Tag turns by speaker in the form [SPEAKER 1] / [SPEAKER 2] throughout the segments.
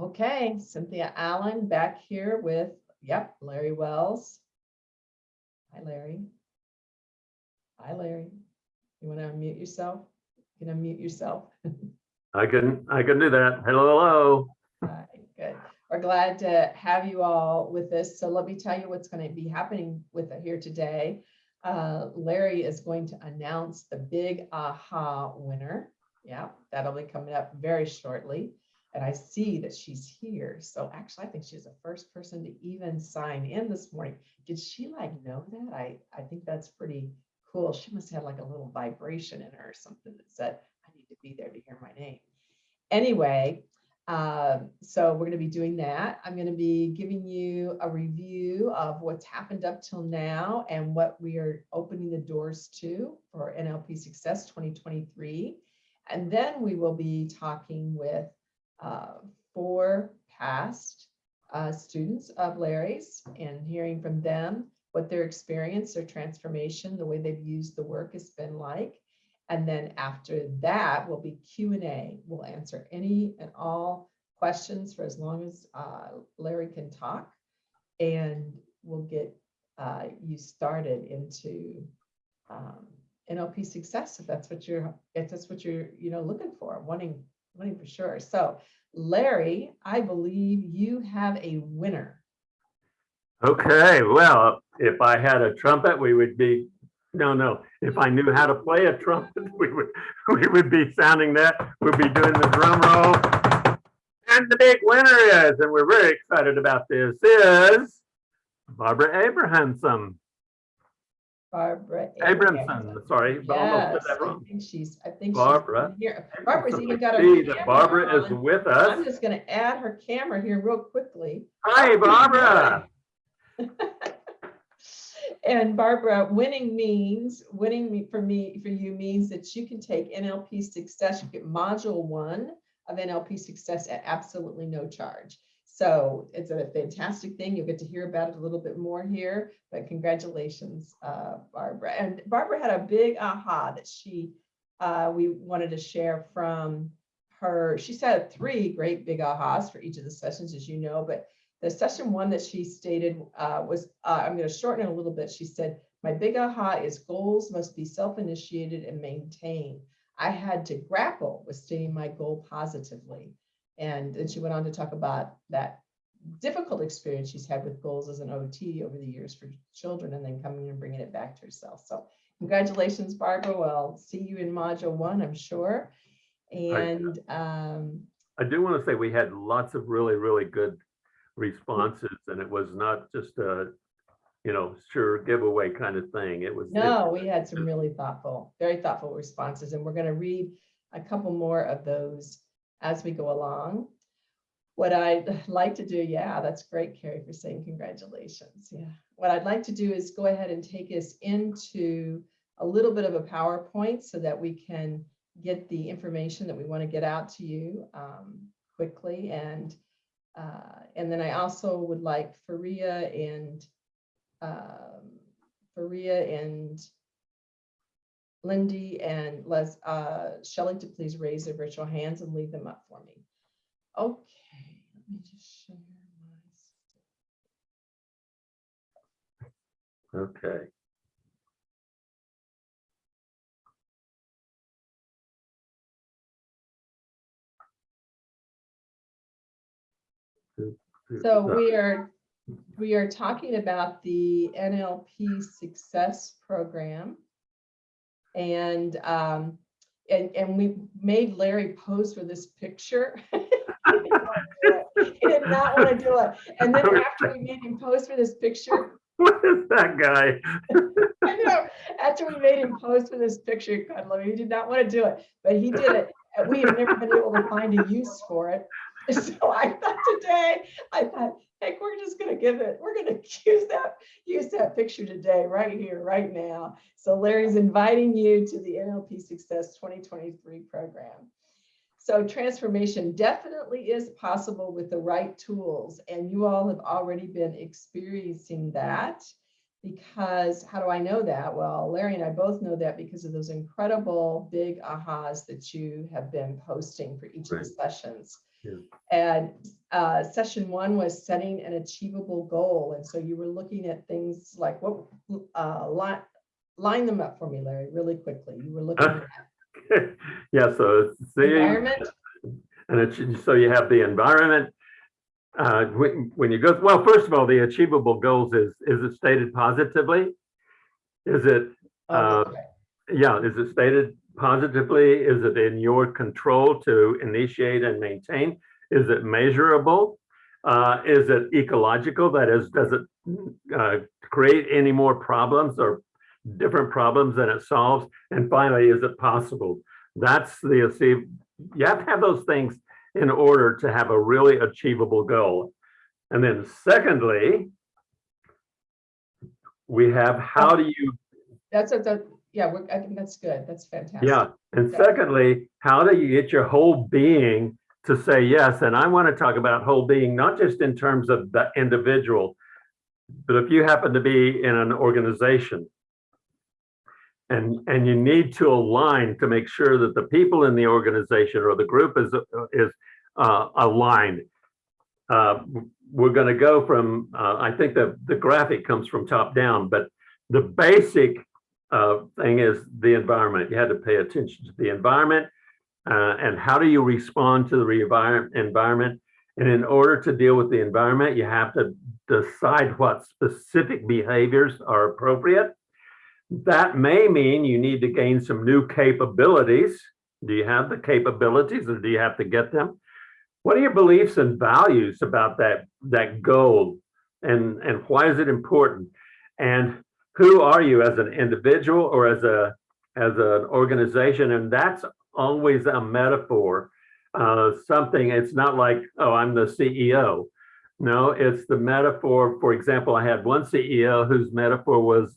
[SPEAKER 1] Okay, Cynthia Allen back here with, yep, Larry Wells. Hi, Larry. Hi, Larry. You want to unmute yourself? You can unmute yourself.
[SPEAKER 2] I can, I can do that. Hello, hello.
[SPEAKER 1] Hi, Good. We're glad to have you all with us. So let me tell you what's going to be happening with it here today. Uh, Larry is going to announce the big aha winner. Yeah, that'll be coming up very shortly. And I see that she's here. So actually, I think she's the first person to even sign in this morning. Did she like know that? I, I think that's pretty cool. She must have like a little vibration in her or something that said, I need to be there to hear my name. Anyway, um, so we're going to be doing that. I'm going to be giving you a review of what's happened up till now and what we are opening the doors to for NLP Success 2023. And then we will be talking with uh, four past uh, students of Larry's and hearing from them what their experience, their transformation, the way they've used the work has been like. And then after that will be Q and A. We'll answer any and all questions for as long as uh, Larry can talk. And we'll get uh, you started into um, NLP success if that's what you're if that's what you're you know looking for, wanting wanting for sure. So Larry, I believe you have a winner.
[SPEAKER 2] Okay, well, if I had a trumpet, we would be, no, no. If I knew how to play a trumpet, we would, we would be sounding that. We'd be doing the drum roll. And the big winner is, and we're very excited about this, is Barbara Abrahamson.
[SPEAKER 1] Barbara
[SPEAKER 2] Abramson, sorry, but I almost
[SPEAKER 1] Yes,
[SPEAKER 2] said that
[SPEAKER 1] I
[SPEAKER 2] wrong.
[SPEAKER 1] think she's, I think. she's
[SPEAKER 2] Barbara
[SPEAKER 1] Here, Barbara's
[SPEAKER 2] Abramson.
[SPEAKER 1] even got her.
[SPEAKER 2] See that Barbara is with us.
[SPEAKER 1] I'm just gonna add her camera here real quickly.
[SPEAKER 2] Hi, Barbara.
[SPEAKER 1] And Barbara, winning means, winning me, for me, for you means that you can take NLP Success, you get module one of NLP Success at absolutely no charge. So it's a fantastic thing. You'll get to hear about it a little bit more here, but congratulations, uh, Barbara. And Barbara had a big aha that she, uh, we wanted to share from her. She said three great big ahas for each of the sessions, as you know, but the session one that she stated uh, was, uh, I'm going to shorten it a little bit. She said, my big aha is goals must be self-initiated and maintained. I had to grapple with stating my goal positively. And then she went on to talk about that difficult experience she's had with goals as an OT over the years for children and then coming and bringing it back to herself. So congratulations, Barbara. We'll see you in module one, I'm sure. And um,
[SPEAKER 2] I do want to say we had lots of really, really good responses and it was not just a, you know, sure giveaway kind of thing. It was. it-
[SPEAKER 1] No, we had some really thoughtful, very thoughtful responses, and we're going to read a couple more of those as we go along. What I'd like to do, yeah, that's great, Carrie, for saying congratulations. Yeah. What I'd like to do is go ahead and take us into a little bit of a PowerPoint so that we can get the information that we want to get out to you um, quickly. And uh, and then I also would like Faria and um, Faria and Lindy and Les, uh, Shelley to please raise their virtual hands and leave them up for me. Okay, let me just share my.
[SPEAKER 2] Okay.
[SPEAKER 1] So we are, we are talking about the NLP Success Program. And, um, and, and we made Larry pose for this picture. He did not want to do it. And then after we made him pose for this picture,
[SPEAKER 2] What is that guy?
[SPEAKER 1] I know, after we made him pose for this picture, God love him, he did not want to do it, but he did it. And we have never been able to find a use for it. So I thought today, I thought, heck, we're just gonna give it, we're gonna use that, use that picture today, right here, right now. So Larry's inviting you to the NLP Success 2023 program. So transformation definitely is possible with the right tools, and you all have already been experiencing that. Because how do I know that? Well, Larry and I both know that because of those incredible big ahas that you have been posting for each of the
[SPEAKER 2] Right.
[SPEAKER 1] sessions.
[SPEAKER 2] Yeah.
[SPEAKER 1] And uh, session one was setting an achievable goal. And so you were looking at things like what, uh, line, line them up for me, Larry, really quickly. You were looking at
[SPEAKER 2] Yeah, so see,
[SPEAKER 1] environment,
[SPEAKER 2] and so you have the environment. Uh, when, when you go, well, first of all, the achievable goals is, is it stated positively? Is it,
[SPEAKER 1] oh,
[SPEAKER 2] uh,
[SPEAKER 1] that's
[SPEAKER 2] yeah, is it stated positively? Is it in your control to initiate and maintain? Is it measurable? Uh, is it ecological? That is, does it uh, create any more problems or different problems than it solves? And finally, is it possible? That's the, achieve- you have to have those things in order to have a really achievable goal. And then secondly, we have, how do you
[SPEAKER 1] That's, a- that, yeah, we're- I think that's good. That's fantastic.
[SPEAKER 2] Yeah, and secondly, how do you get your whole being to say yes? And I want to talk about whole being, not just in terms of the individual, but if you happen to be in an organization and, and you need to align to make sure that the people in the organization or the group is, is uh, aligned. Uh, We're going to go from, uh, I think the, the graphic comes from top down, but the basic uh, thing is the environment. You had to pay attention to the environment uh, and how do you respond to the environment? And in order to deal with the environment, you have to decide what specific behaviors are appropriate. That may mean you need to gain some new capabilities. Do you have the capabilities or do you have to get them? What are your beliefs and values about that, that goal? And, and why is it important? And who are you as an individual or as a as an organization? And that's always a metaphor uh something it's not like oh i'm the ceo no it's the metaphor for example i had one ceo whose metaphor was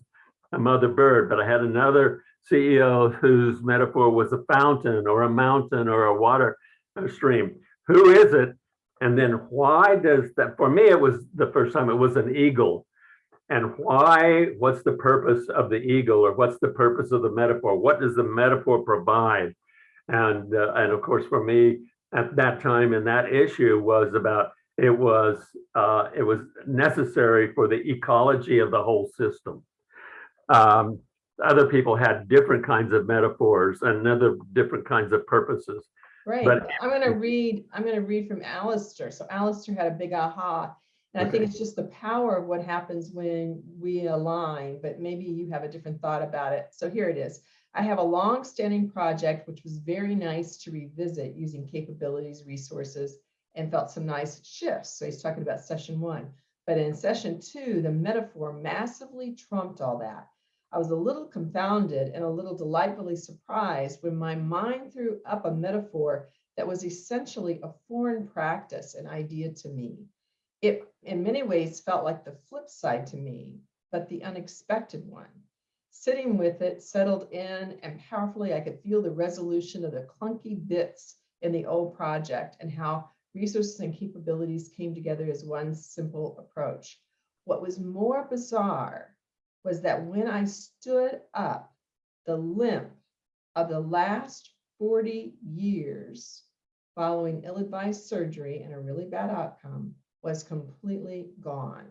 [SPEAKER 2] a mother bird but i had another ceo whose metaphor was a fountain or a mountain or a water a stream. Who is it? And then why does that for me it was the first time it was an eagle and why, what's the purpose of the eagle or what's the purpose of the metaphor? What does the metaphor provide? And, uh, and of course, for me at that time and that issue was about, it was, uh, it was necessary for the ecology of the whole system. Um, other people had different kinds of metaphors and other different kinds of purposes.
[SPEAKER 1] Right.
[SPEAKER 2] But-
[SPEAKER 1] I'm gonna read, I'm gonna read from Alistair. So Alistair had a big aha. And I think it's just the power of what happens when we align, but maybe you have a different thought about it. So here it is. I have a long-standing project which was very nice to revisit using capabilities, resources, and felt some nice shifts. So he's talking about session one. But in session two, the metaphor massively trumped all that. I was a little confounded and a little delightfully surprised when my mind threw up a metaphor that was essentially a foreign practice, an idea to me. It, in many ways, felt like the flip side to me, but the unexpected one. Sitting with it, settled in, and powerfully, I could feel the resolution of the clunky bits in the old project and how resources and capabilities came together as one simple approach. What was more bizarre was that when I stood up, the limp of the last 40 years following ill-advised surgery and a really bad outcome was completely gone.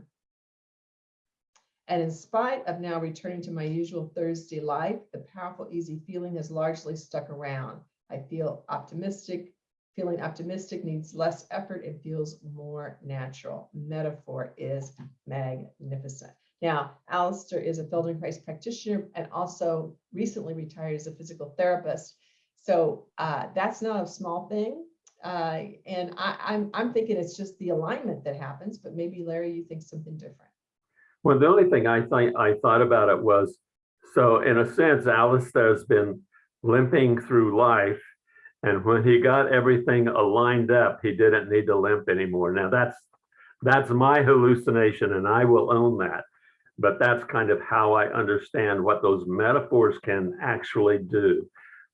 [SPEAKER 1] And in spite of now returning to my usual Thursday life, the powerful, easy feeling has largely stuck around. I feel optimistic. Feeling optimistic needs less effort and feels more natural. Metaphor is magnificent. Now, Alistair is a Feldenkrais practitioner and also recently retired as a physical therapist. So uh, that's not a small thing. Uh, and I, I'm, I'm thinking it's just the alignment that happens, but maybe Larry, you think something different.
[SPEAKER 2] Well, the only thing I think I thought about it was, so in a sense, Alistair's been limping through life. And when he got everything aligned up, he didn't need to limp anymore. Now that's, that's my hallucination and I will own that. But that's kind of how I understand what those metaphors can actually do.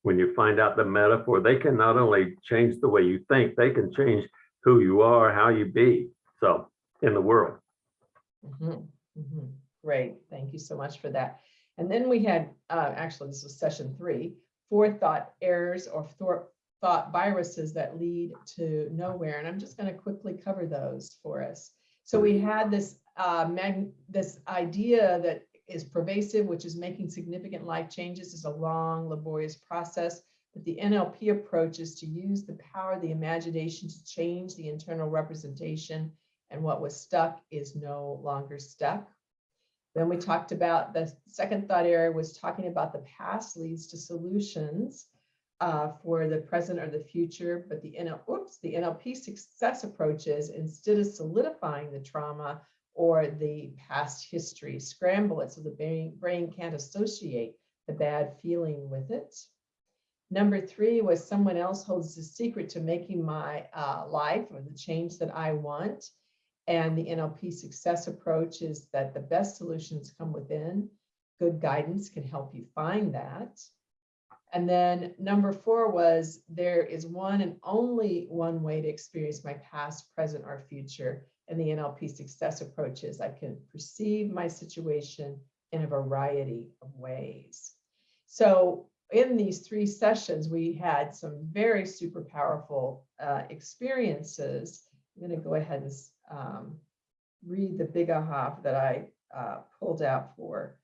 [SPEAKER 2] When you find out the metaphor, they can not only change the way you think, they can change who you are, how you be. So in the world.
[SPEAKER 1] Mhm, mhm. Great, thank you so much for that. And then we had, uh, actually, this was session three, four thought errors or thought, viruses that lead to nowhere. And I'm just gonna quickly cover those for us. So we had this, uh, this idea that is pervasive, which is making significant life changes is a long laborious process. But the NLP approach is to use the power of the imagination to change the internal representation and what was stuck is no longer stuck. Then we talked about the second thought area was talking about the past leads to solutions uh, for the present or the future, but the NL, oops, the NLP success approaches instead of solidifying the trauma or the past history, scramble it so the brain, brain can't associate the bad feeling with it. Number three was someone else holds the secret to making my uh, life or the change that I want. And the NLP success approach is that the best solutions come within. Good guidance can help you find that. And then number four was there is one and only one way to experience my past, present, or future. And the NLP success approach is I can perceive my situation in a variety of ways. So in these three sessions, we had some very super powerful uh, experiences. I'm going to go ahead and um, read the big aha that I uh, pulled out for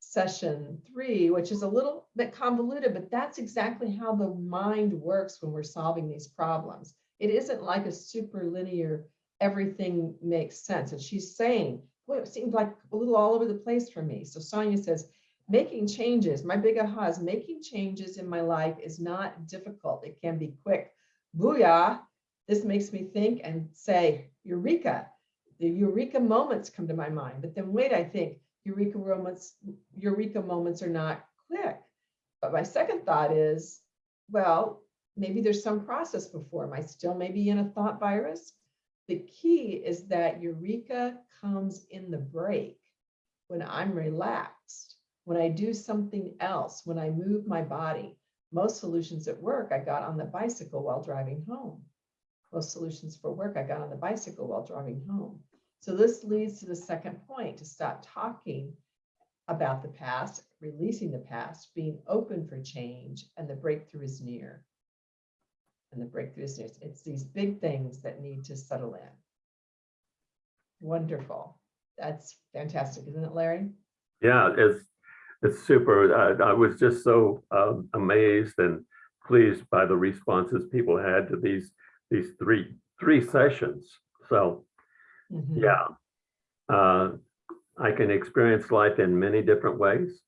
[SPEAKER 1] session three, which is a little bit convoluted, but that's exactly how the mind works when we're solving these problems. It isn't like a super linear, everything makes sense. And she's saying, boy, it seems like a little all over the place for me. So Sonia says, making changes, my big aha is making changes in my life is not difficult. It can be quick. Booyah. This makes me think and say, Eureka. The Eureka moments come to my mind. But then wait, I think Eureka moments, Eureka moments are not quick. But my second thought is, well, maybe there's some process before. Am I still maybe in a thought virus? The key is that Eureka comes in the break when I'm relaxed, when I do something else, when I move my body. Most solutions at work, I got on the bicycle while driving home. Most solutions for work, I got on the bicycle while driving home. So this leads to the second point, to stop talking about the past, releasing the past, being open for change, and the breakthrough is near. And the breakthrough is. It's these big things that need to settle in. Wonderful. That's fantastic, isn't it, Larry?
[SPEAKER 2] Yeah, it's, it's super. I, I was just so um, amazed and pleased by the responses people had to these, these three, three sessions. So
[SPEAKER 1] Mhm.
[SPEAKER 2] Yeah. Uh, I can experience life in many different ways.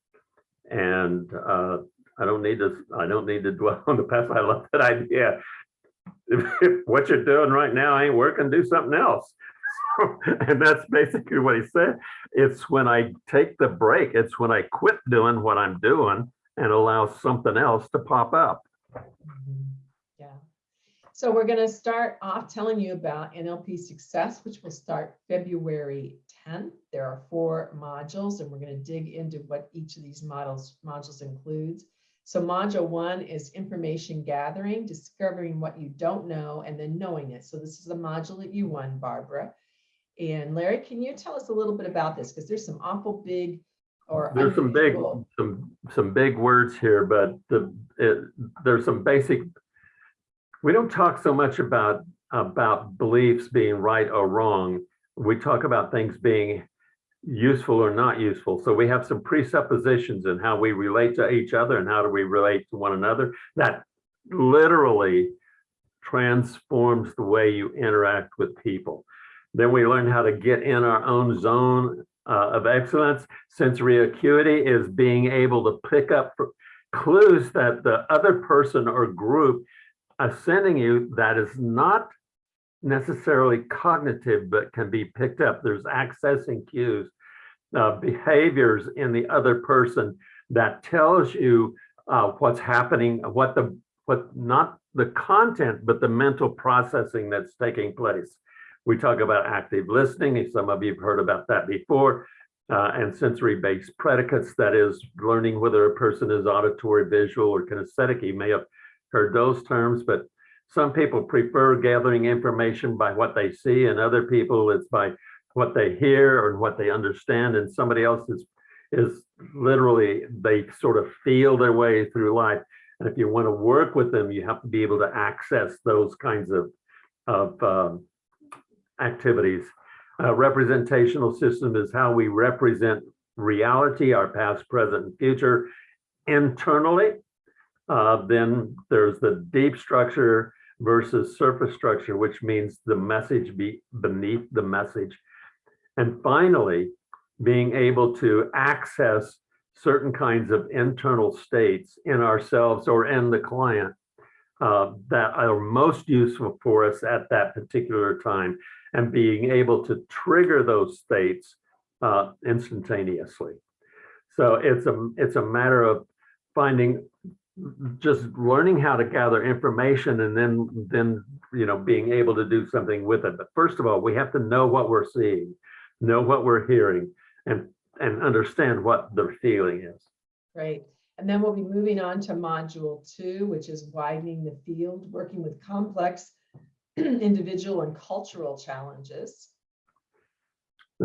[SPEAKER 2] And uh, I don't need to, I don't need to dwell on the past. I love that idea. If, what you're doing right now ain't working, do something else. and that's basically what he said. It's when I take the break, it's when I quit doing what I'm doing and allow something else to pop up.
[SPEAKER 1] Yeah. So we're going to start off telling you about NLP Success, which will start February 10th. There are four modules, and we're going to dig into what each of these models modules includes. So module one is information gathering, discovering what you don't know, and then knowing it. So this is the module that you won, Barbara. And Larry, can you tell us a little bit about this? Because there's some awful big or
[SPEAKER 2] There's some big, some, some big words here, but the, it, there's some basic. We don't talk so much about, about beliefs being right or wrong. We talk about things being useful or not useful. So we have some presuppositions in how we relate to each other and how do we relate to one another that literally transforms the way you interact with people. Then we learn how to get in our own zone uh, of excellence. Sensory acuity is being able to pick up clues that the other person or group are sending you that is not necessarily cognitive, but can be picked up. There's accessing cues, uh, behaviors in the other person that tells you uh, what's happening, what the, what not the content, but the mental processing that's taking place. We talk about active listening. Some of you have heard about that before. Uh, and sensory-based predicates, that is learning whether a person is auditory, visual, or kinesthetic. You may have heard those terms, but some people prefer gathering information by what they see and other people it's by what they hear or what they understand and somebody else is, is literally, they sort of feel their way through life. And if you want to work with them, you have to be able to access those kinds of, of um, activities. A representational system is how we represent reality, our past, present, and future internally. Uh, then there's the deep structure versus surface structure, which means the message be beneath the message. And finally, being able to access certain kinds of internal states in ourselves or in the client uh, that are most useful for us at that particular time and being able to trigger those states uh, instantaneously. So it's a it's a matter of finding just learning how to gather information and then then you know being able to do something with it. But first of all, we have to know what we're seeing, know what we're hearing, and and understand what the feeling is.
[SPEAKER 1] Great. And then we'll be moving on to module two, which is widening the field, working with complex individual and cultural challenges.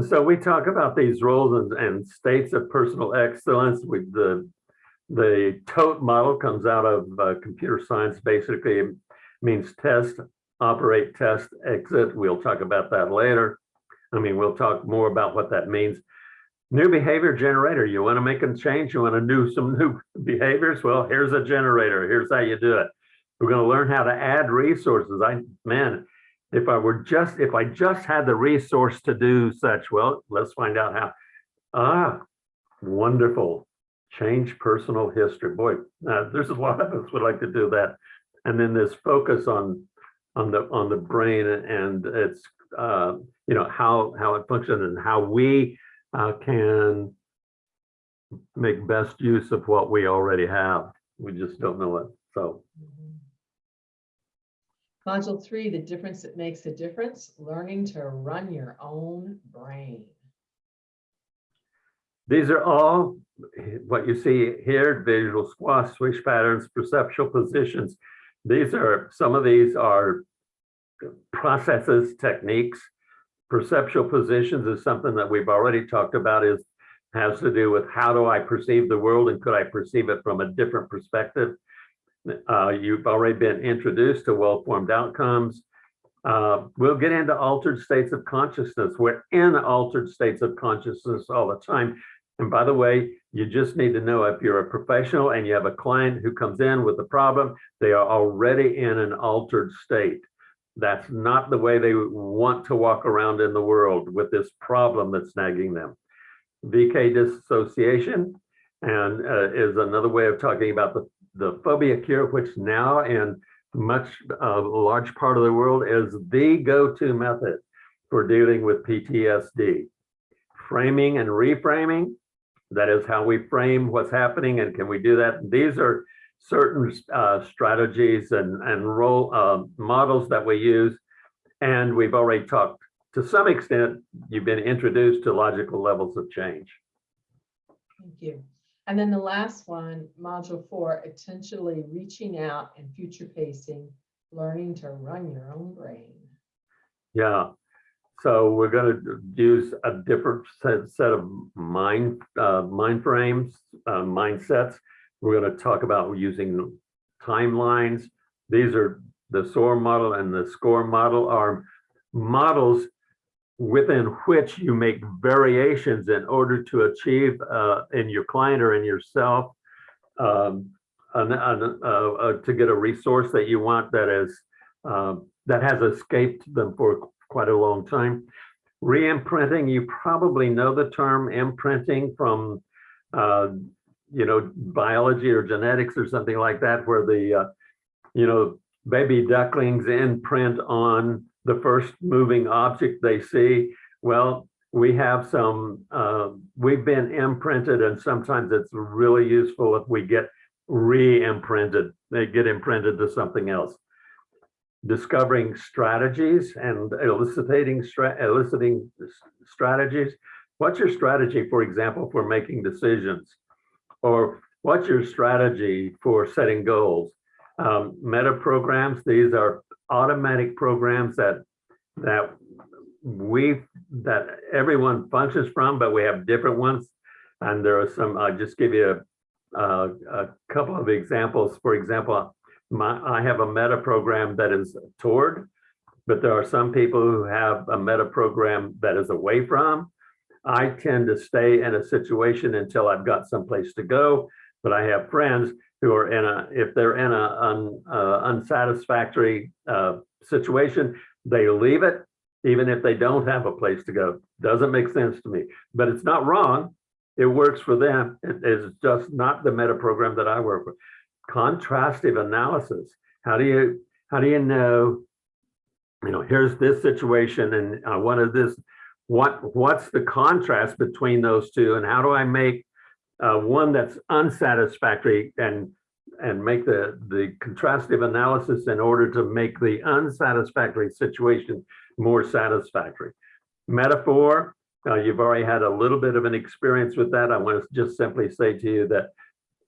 [SPEAKER 2] So we talk about these roles and, and states of personal excellence with the the TOTE model comes out of uh, computer science. Basically, means test, operate, test, exit. We'll talk about that later. I mean, we'll talk more about what that means. New behavior generator. You want to make a change? You want to do some new behaviors? Well, here's a generator. Here's how you do it. We're going to learn how to add resources. I man, if I were just if I just had the resource to do such, well, let's find out how. Ah, wonderful. Change personal history. Boy, uh, there's a lot of us would like to do that. And then this focus on on the on the brain and it's uh, you know how how it functions and how we uh, can make best use of what we already have. We just don't know it. So
[SPEAKER 1] Module three, the difference that makes a difference, learning to run your own brain.
[SPEAKER 2] these are all what you see here, visual squash, swish patterns, perceptual positions. These are, some of these are processes, techniques. Perceptual positions is something that we've already talked about is has to do with how do I perceive the world and could I perceive it from a different perspective? Uh, you've already been introduced to well-formed outcomes. Uh, we'll get into altered states of consciousness. We're in altered states of consciousness all the time. And by the way, you just need to know if you're a professional and you have a client who comes in with a problem, they are already in an altered state. That's not the way they want to walk around in the world with this problem that's nagging them. VK dissociation and uh, is another way of talking about the, the phobia cure, which now in much uh, large part of the world is the go-to method for dealing with PTSD. Framing and reframing, that is how we frame what's happening and can we do that? These are certain uh, strategies and, and role uh, models that we use. And we've already talked to some extent, you've been introduced to logical levels of change.
[SPEAKER 1] Thank you. And then the last one, module four, intentionally reaching out and future pacing, learning to run your own brain.
[SPEAKER 2] Yeah. So we're going to use a different set, set of mind uh, mind frames, uh, mindsets. We're going to talk about using timelines. These are the SOAR model and the SCORE model are models within which you make variations in order to achieve uh, in your client or in yourself um, an, an, uh, uh, to get a resource that you want that is uh, that has escaped them for quite a long time. Re-imprinting, you probably know the term imprinting from uh, you know biology or genetics or something like that, where the uh, you know baby ducklings imprint on the first moving object they see. Well, we have some, uh, we've been imprinted and sometimes it's really useful if we get re-imprinted, they get imprinted to something else. Discovering strategies and eliciting, stra eliciting strategies. What's your strategy, for example, for making decisions? Or what's your strategy for setting goals? Um, meta programs, these are automatic programs that that we, that everyone functions from, but we have different ones. And there are some, I'll just give you a, a, a couple of examples. For example, my, I have a meta program that is toward, but there are some people who have a meta program that is away from. I tend to stay in a situation until I've got someplace to go, but I have friends who are in a, if they're in a un, uh, unsatisfactory uh, situation, they leave it, even if they don't have a place to go. Doesn't make sense to me, but it's not wrong. It works for them. It is just not the meta program that I work with. Contrastive analysis. How do you, how do you know, you know, here's this situation and I wanted this, what, what's the contrast between those two and how do I make uh, one that's unsatisfactory and and make the the contrastive analysis in order to make the unsatisfactory situation more satisfactory. Metaphor, uh, you've already had a little bit of an experience with that. I want to just simply say to you that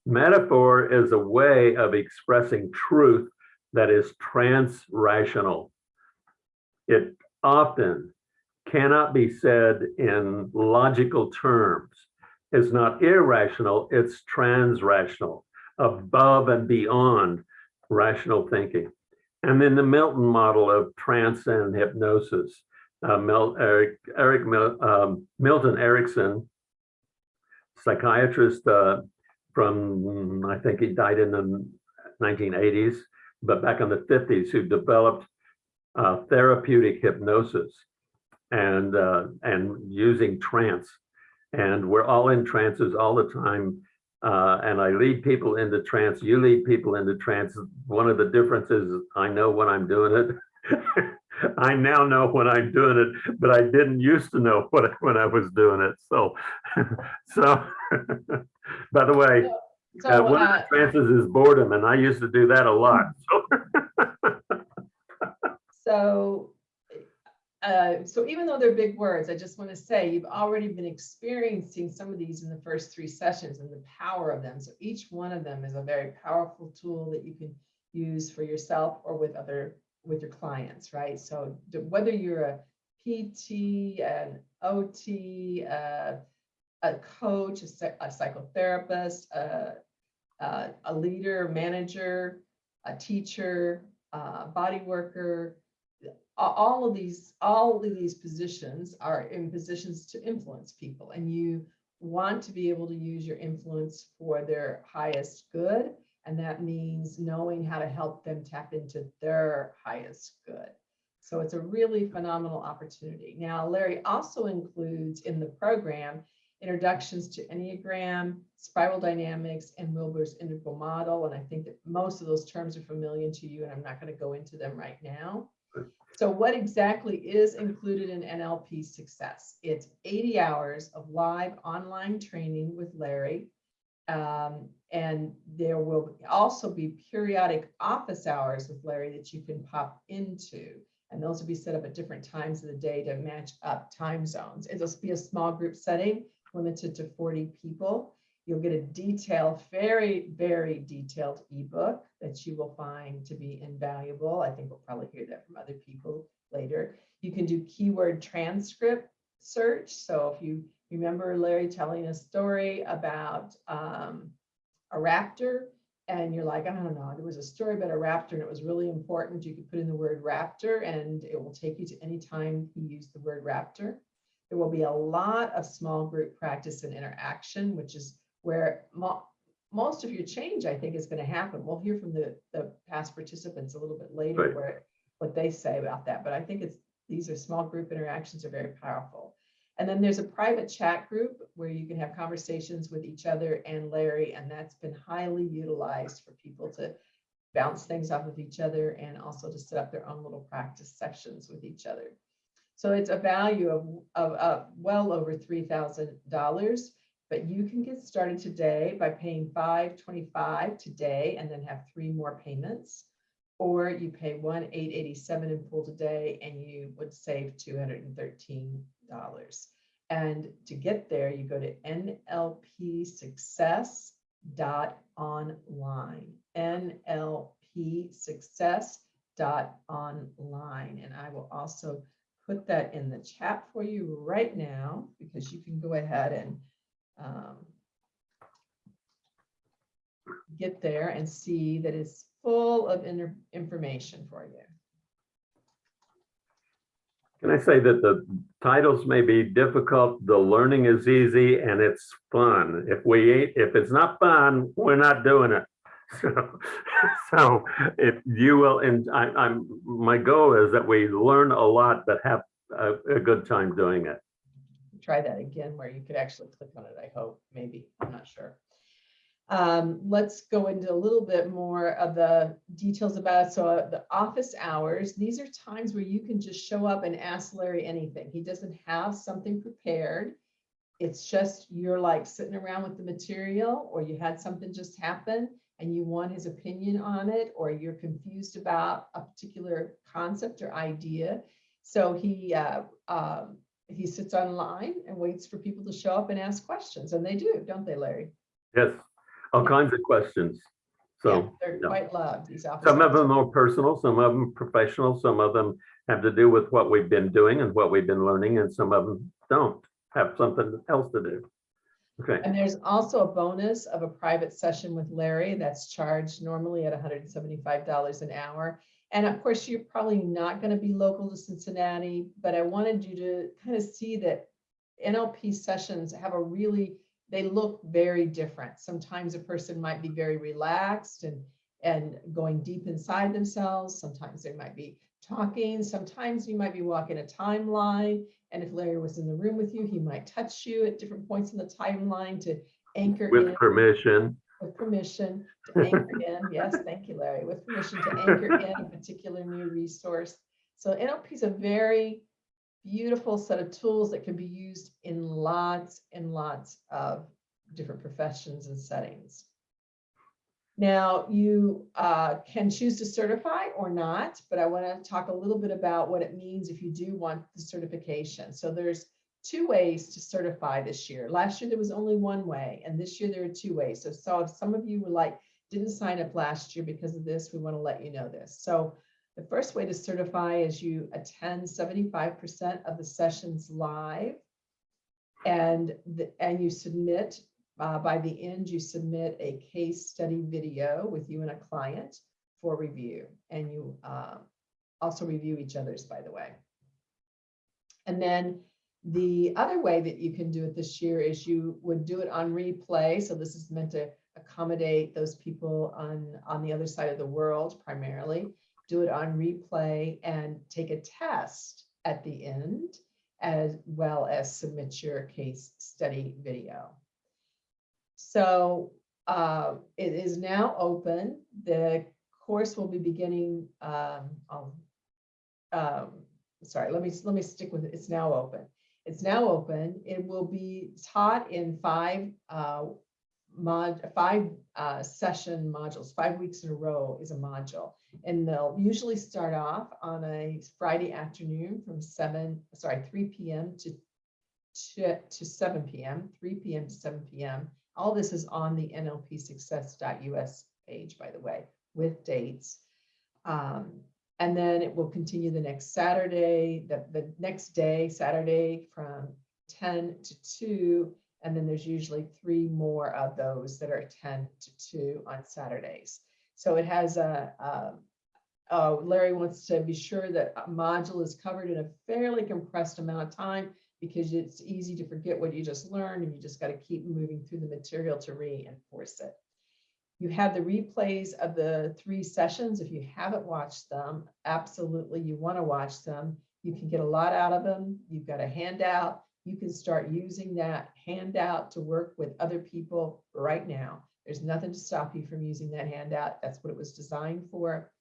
[SPEAKER 2] metaphor is a way of expressing truth that is trans-rational. It often cannot be said in logical terms. It's not irrational, it's trans-rational, above and beyond rational thinking. And then the Milton model of trance and hypnosis. Uh, Eric, Eric um, Milton Erickson, psychiatrist uh, from, I think he died in the 1980s, but back in the 50s, who developed uh, therapeutic hypnosis and uh, and using trance. And we're all in trances all the time. Uh, and I lead people into trance. You lead people into trance. One of the differences I know when I'm doing it. I now know when I'm doing it, but I didn't used to know what when I was doing it. So, so. by the way,
[SPEAKER 1] So,
[SPEAKER 2] uh, one of
[SPEAKER 1] uh,
[SPEAKER 2] the trances is boredom, and I used to do that a lot. So,
[SPEAKER 1] So, uh, so even though they're big words, I just want to say you've already been experiencing some of these in the first three sessions and the power of them. So each one of them is a very powerful tool that you can use for yourself or with other, with your clients, right? So whether you're a PT, an OT, uh, a coach, a a psychotherapist, a leader, manager, a teacher, uh, body worker, all of these, all of these positions are in positions to influence people and you want to be able to use your influence for their highest good. And that means knowing how to help them tap into their highest good. So it's a really phenomenal opportunity. Now, Larry also includes in the program introductions to Enneagram, spiral dynamics, and Wilber's integral model. And I think that most of those terms are familiar to you, and I'm not going to go into them right now. So what exactly is included in NLP success? It's 80 hours of live online training with Larry. Um, and there will also be periodic office hours with Larry that you can pop into. And those will be set up at different times of the day to match up time zones. It'll be a small group setting, limited to 40 people. You'll get a detailed, very, very detailed ebook that you will find to be invaluable. I think we'll probably hear that from other people later. You can do keyword transcript search. So if you remember Larry telling a story about um, a raptor, and you're like, I don't know, there was a story about a raptor and it was really important. You could put in the word raptor and it will take you to any time he used the word raptor. There will be a lot of small group practice and interaction, which is where mo- most of your change, I think, is going to happen. We'll hear from the, the past participants a little bit later
[SPEAKER 2] Right.
[SPEAKER 1] where what they say about that. But I think it's these are small group interactions are very powerful. And then there's a private chat group where you can have conversations with each other and Larry, and that's been highly utilized for people to bounce things off of each other and also to set up their own little practice sessions with each other. So it's a value of, of, of well over $3,000, but you can get started today by paying 525 today and then have three more payments. Or you pay one 887 in full today and you would save $213. And to get there, you go to nlpsuccess.online, nlpsuccess.online. And I will also put that in the chat for you right now because you can go ahead and um, get there and see that it's full of information for you.
[SPEAKER 2] Can I say that the titles may be difficult, the learning is easy and it's fun. If we ain't, if it's not fun, we're not doing it. So, so if you will, and I, I'm, my goal is that we learn a lot, but have a, a good time doing it.
[SPEAKER 1] Try that again where you could actually click on it, I hope, maybe, I'm not sure. Um, let's go into a little bit more of the details about, it. so uh, the office hours, these are times where you can just show up and ask Larry anything. He doesn't have something prepared. It's just you're like sitting around with the material or you had something just happen and you want his opinion on it, or you're confused about a particular concept or idea. So he, uh, um, he sits online and waits for people to show up and ask questions, and they do, don't they, Larry?
[SPEAKER 2] Yes, all kinds of questions.
[SPEAKER 1] Yeah,
[SPEAKER 2] So
[SPEAKER 1] They're
[SPEAKER 2] yeah.
[SPEAKER 1] quite loved, these
[SPEAKER 2] some of them are personal, some of them professional, some of them have to do with what we've been doing and what we've been learning, and some of them don't have something else to do. Okay,
[SPEAKER 1] And there's also a bonus of a private session with Larry that's charged normally at hundred and seventy-five dollars an hour. And of course, you're probably not going to be local to Cincinnati, but I wanted you to kind of see that NLP sessions have a really, they look very different. Sometimes a person might be very relaxed and, and going deep inside themselves. Sometimes they might be talking. Sometimes you might be walking a timeline. And if Larry was in the room with you, he might touch you at different points in the timeline to anchor in
[SPEAKER 2] with permission.
[SPEAKER 1] with permission to anchor in, yes, thank you, Larry, with permission to anchor in a particular new resource. So NLP is a very beautiful set of tools that can be used in lots and lots of different professions and settings. Now, you uh, can choose to certify or not, but I want to talk a little bit about what it means if you do want the certification. So there's two ways to certify this year. Last year, there was only one way, and this year there are two ways. So, so if some of you were like, didn't sign up last year because of this, we want to let you know this. So the first way to certify is you attend 75% of the sessions live and, the, and you submit, uh, by the end, you submit a case study video with you and a client for review. And you uh, also review each other's, by the way. And then the other way that you can do it this year is you would do it on replay. So this is meant to accommodate those people on, on the other side of the world primarily. Do it on replay and take a test at the end, as well as submit your case study video. So uh, it is now open. The course will be beginning, um, um, sorry, let me, let me stick with it. It's now open. It's now open. It will be taught in five uh, mod, five uh, session modules. Five weeks in a row is a module. And they'll usually start off on a Friday afternoon from seven, sorry, 3 p.m. to, to, to 7 p.m., 3 p.m. to 7 p.m. All this is on the nlpsuccess.us page, by the way, with dates. Um, and then it will continue the next Saturday, the, the next day, Saturday from 10 to 2. And then there's usually three more of those that are 10 to 2 on Saturdays. So it has a, a uh, Larry wants to be sure that module is covered in a fairly compressed amount of time because it's easy to forget what you just learned and you just got to keep moving through the material to reinforce it. You have the replays of the three sessions. If you haven't watched them, absolutely you want to watch them. You can get a lot out of them. You've got a handout. You can start using that handout to work with other people right now. There's nothing to stop you from using that handout. That's what it was designed for.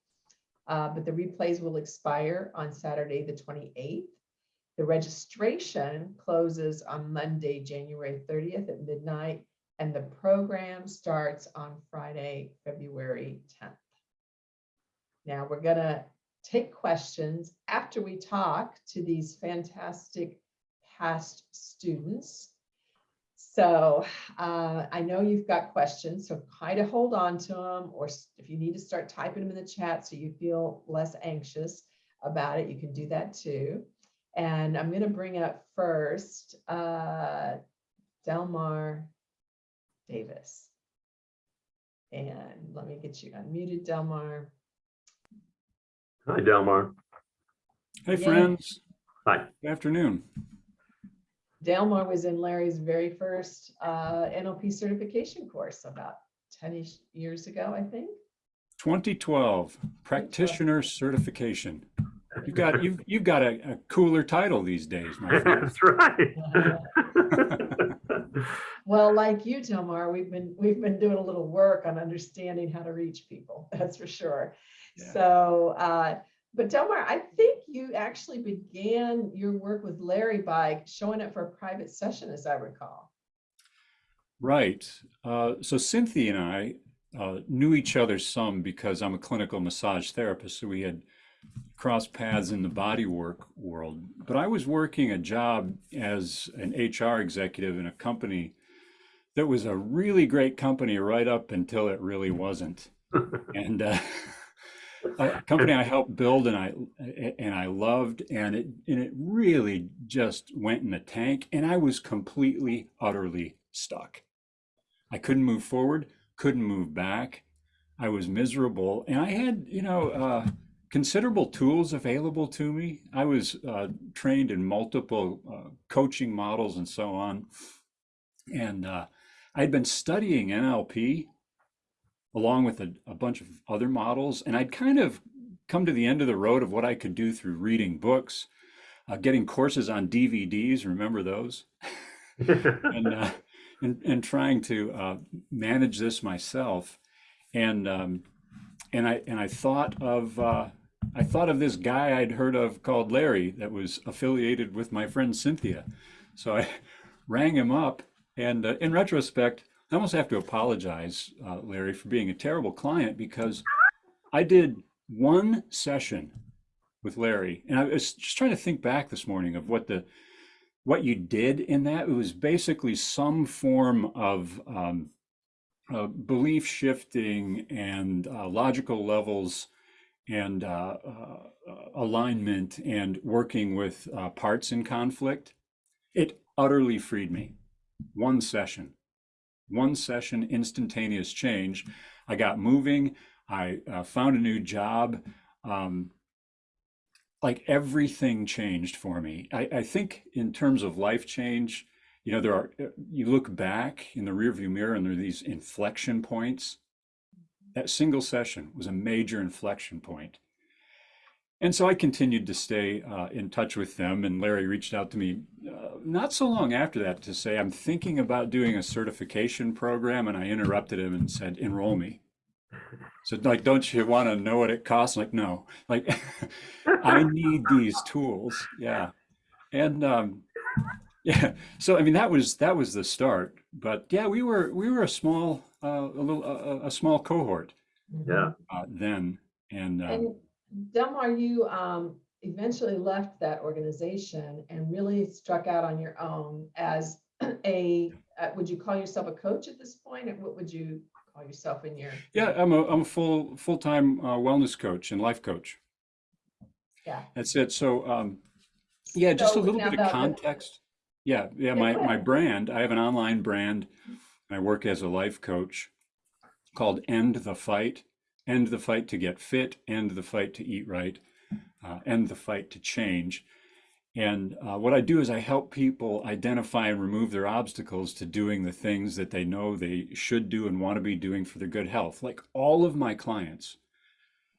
[SPEAKER 1] Uh, but the replays will expire on Saturday, the 28th. The registration closes on Monday, January 30th at midnight, and the program starts on Friday, February 10th. Now we're gonna take questions after we talk to these fantastic past students. So uh, I know you've got questions, so kind of hold on to them, or if you need to start typing them in the chat so you feel less anxious about it, you can do that too. And I'm gonna bring up first, uh, Delmar Davis. And let me get you unmuted, Delmar.
[SPEAKER 2] Hi, Delmar.
[SPEAKER 3] Hey,
[SPEAKER 1] Yeah.
[SPEAKER 3] friends.
[SPEAKER 2] Hi.
[SPEAKER 3] Good afternoon.
[SPEAKER 1] Delmar was in Larry's very first uh, NLP certification course about 10 years ago, I think.
[SPEAKER 3] 2012 practitioner certification. You've got you've you've got a, a cooler title these days, my friend.
[SPEAKER 2] That's right.
[SPEAKER 1] Well, like you, Delmar, we've been, we've been doing a little work on understanding how to reach people, that's for sure.
[SPEAKER 3] Yeah.
[SPEAKER 1] So, uh, but Delmar, I think you actually began your work with Larry by showing up for a private session, as I recall.
[SPEAKER 3] Right. Uh, so Cynthia and I uh, knew each other some because I'm a clinical massage therapist, so we had crossed paths in the bodywork world. But I was working a job as an HR executive in a company that was a really great company right up until it really wasn't. and uh, a company I helped build and I and I loved and it and it really just went in the tank and I was completely utterly stuck. I couldn't move forward, couldn't move back. I was miserable and I had, you know, uh, considerable tools available to me. I was uh, trained in multiple uh, coaching models and so on. And uh, I'd been studying NLP along with a, a bunch of other models. And I'd kind of come to the end of the road of what I could do through reading books, uh, getting courses on DVDs. Remember those? and, uh, and and trying to uh, manage this myself, and um, and I and I thought of uh, I thought of this guy I'd heard of called Larry that was affiliated with my friend Cynthia, so I rang him up, and uh, in retrospect, I almost have to apologize, uh, Larry, for being a terrible client because I did one session with Larry, and I was just trying to think back this morning of what the what you did in that. It was basically some form of um, uh, belief shifting and uh, logical levels and uh, uh, alignment and working with uh, parts in conflict. It utterly freed me. One session, one session, instantaneous change. I got moving. I uh, found a new job. Um, like everything changed for me. I, I think in terms of life change, you know, there are, you look back in the rearview mirror and there are these inflection points. That single session was a major inflection point. And so I continued to stay uh, in touch with them. And Larry reached out to me uh, not so long after that to say, I'm thinking about doing a certification program. And I interrupted him and said, enroll me. So like, don't you want to know what it costs? Like, no, like I need these tools. Yeah. And um, yeah, so I mean, that was, that was the start, but yeah, we were, we were a small, uh, a little, a, a small cohort
[SPEAKER 2] Yeah.
[SPEAKER 3] uh, then. And, um,
[SPEAKER 1] And Delmar, you um, eventually left that organization and really struck out on your own as a, uh, would you call yourself a coach at this point? And what would you call yourself in your?
[SPEAKER 3] yeah, I'm a, I'm a full, full-time uh, wellness coach and life coach.
[SPEAKER 1] Yeah.
[SPEAKER 3] That's it. So, um, yeah, just a little bit of context. Yeah, yeah,
[SPEAKER 1] Yeah,
[SPEAKER 3] my, my brand, I have an online brand. I work as a life coach called End the Fight. End the fight to get fit, end the fight to eat right, uh, end the fight to change. And uh, what I do is I help people identify and remove their obstacles to doing the things that they know they should do and want to be doing for their good health. Like all of my clients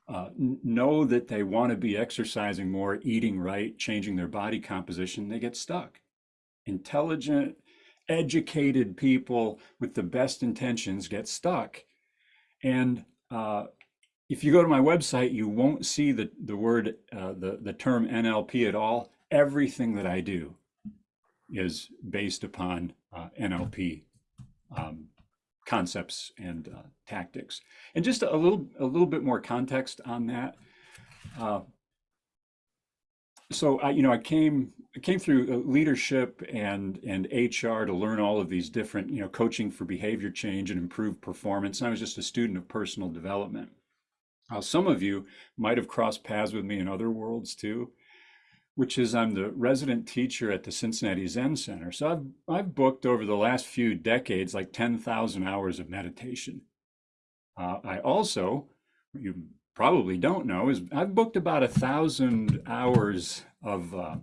[SPEAKER 3] uh, know that they want to be exercising more, eating right, changing their body composition. They get stuck. Intelligent, educated people with the best intentions get stuck. And uh, if you go to my website, you won't see the, the word, uh, the, the term NLP at all. Everything that I do is based upon uh, NLP um, concepts and uh, tactics. And just a little, a little bit more context on that. Uh, so I, you know, I came, I came through uh, leadership and and HR to learn all of these different, you know, coaching for behavior change and improved performance. And I was just a student of personal development. Uh, some of you might have crossed paths with me in other worlds too. which is I'm the resident teacher at the Cincinnati Zen Center. So I've I've booked over the last few decades like 10,000 hours of meditation. Uh, I also, you probably don't know, is I've booked about a thousand hours of uh,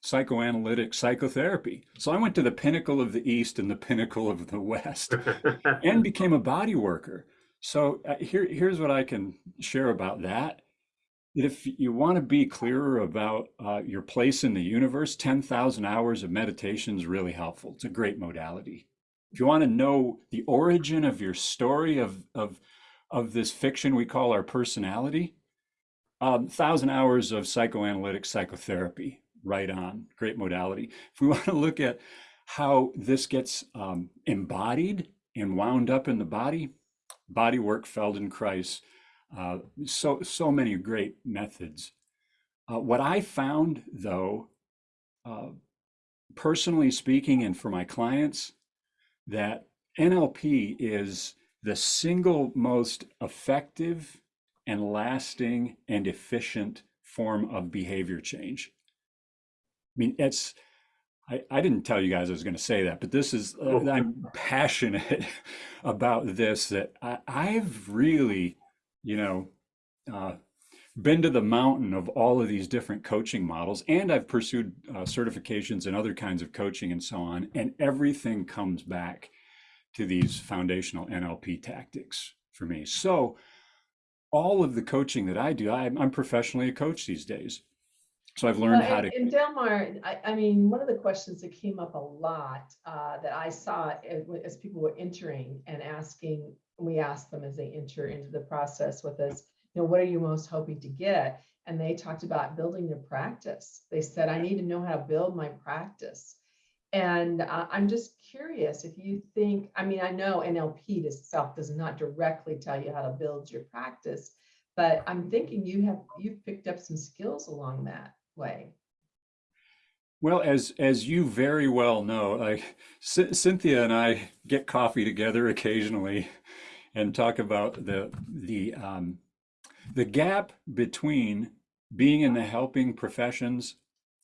[SPEAKER 3] psychoanalytic psychotherapy. So I went to the pinnacle of the East and the pinnacle of the West and became a body worker. So uh, here, here's what I can share about that. If you want to be clearer about uh, your place in the universe, 10,000 hours of meditation is really helpful. It's a great modality. If you want to know the origin of your story of, of, of this fiction we call our personality, um, thousand hours of psychoanalytic psychotherapy, right on, great modality. If we want to look at how this gets um, embodied and wound up in the body, body work, Feldenkrais, uh, so so many great methods. Uh, what I found, though, uh, personally speaking, and for my clients, that NLP is the single most effective and lasting and efficient form of behavior change. I mean, it's, I, I didn't tell you guys I was going to say that, but this is, uh,
[SPEAKER 2] Oh.
[SPEAKER 3] I'm passionate about this, that I, I've really, you know, uh, been to the mountain of all of these different coaching models, and I've pursued uh, certifications and other kinds of coaching and so on, and everything comes back to these foundational NLP tactics for me. So, all of the coaching that I do, I'm, I'm professionally a coach these days. So I've learned
[SPEAKER 1] Well,
[SPEAKER 3] how
[SPEAKER 1] and-
[SPEAKER 3] to.
[SPEAKER 1] And Delmar, I, I mean, one of the questions that came up a lot uh, that I saw as, as people were entering and asking, we asked them as they enter into the process with us, you know, what are you most hoping to get? And they talked about building their practice. They said, I need to know how to build my practice. And uh, I'm just curious if you think, I mean, I know NLP itself does not directly tell you how to build your practice, but I'm thinking you have, you've picked up some skills along that way.
[SPEAKER 3] Well, as as you very well know, like Cynthia and I get coffee together occasionally, and talk about the the um, the gap between being in the helping professions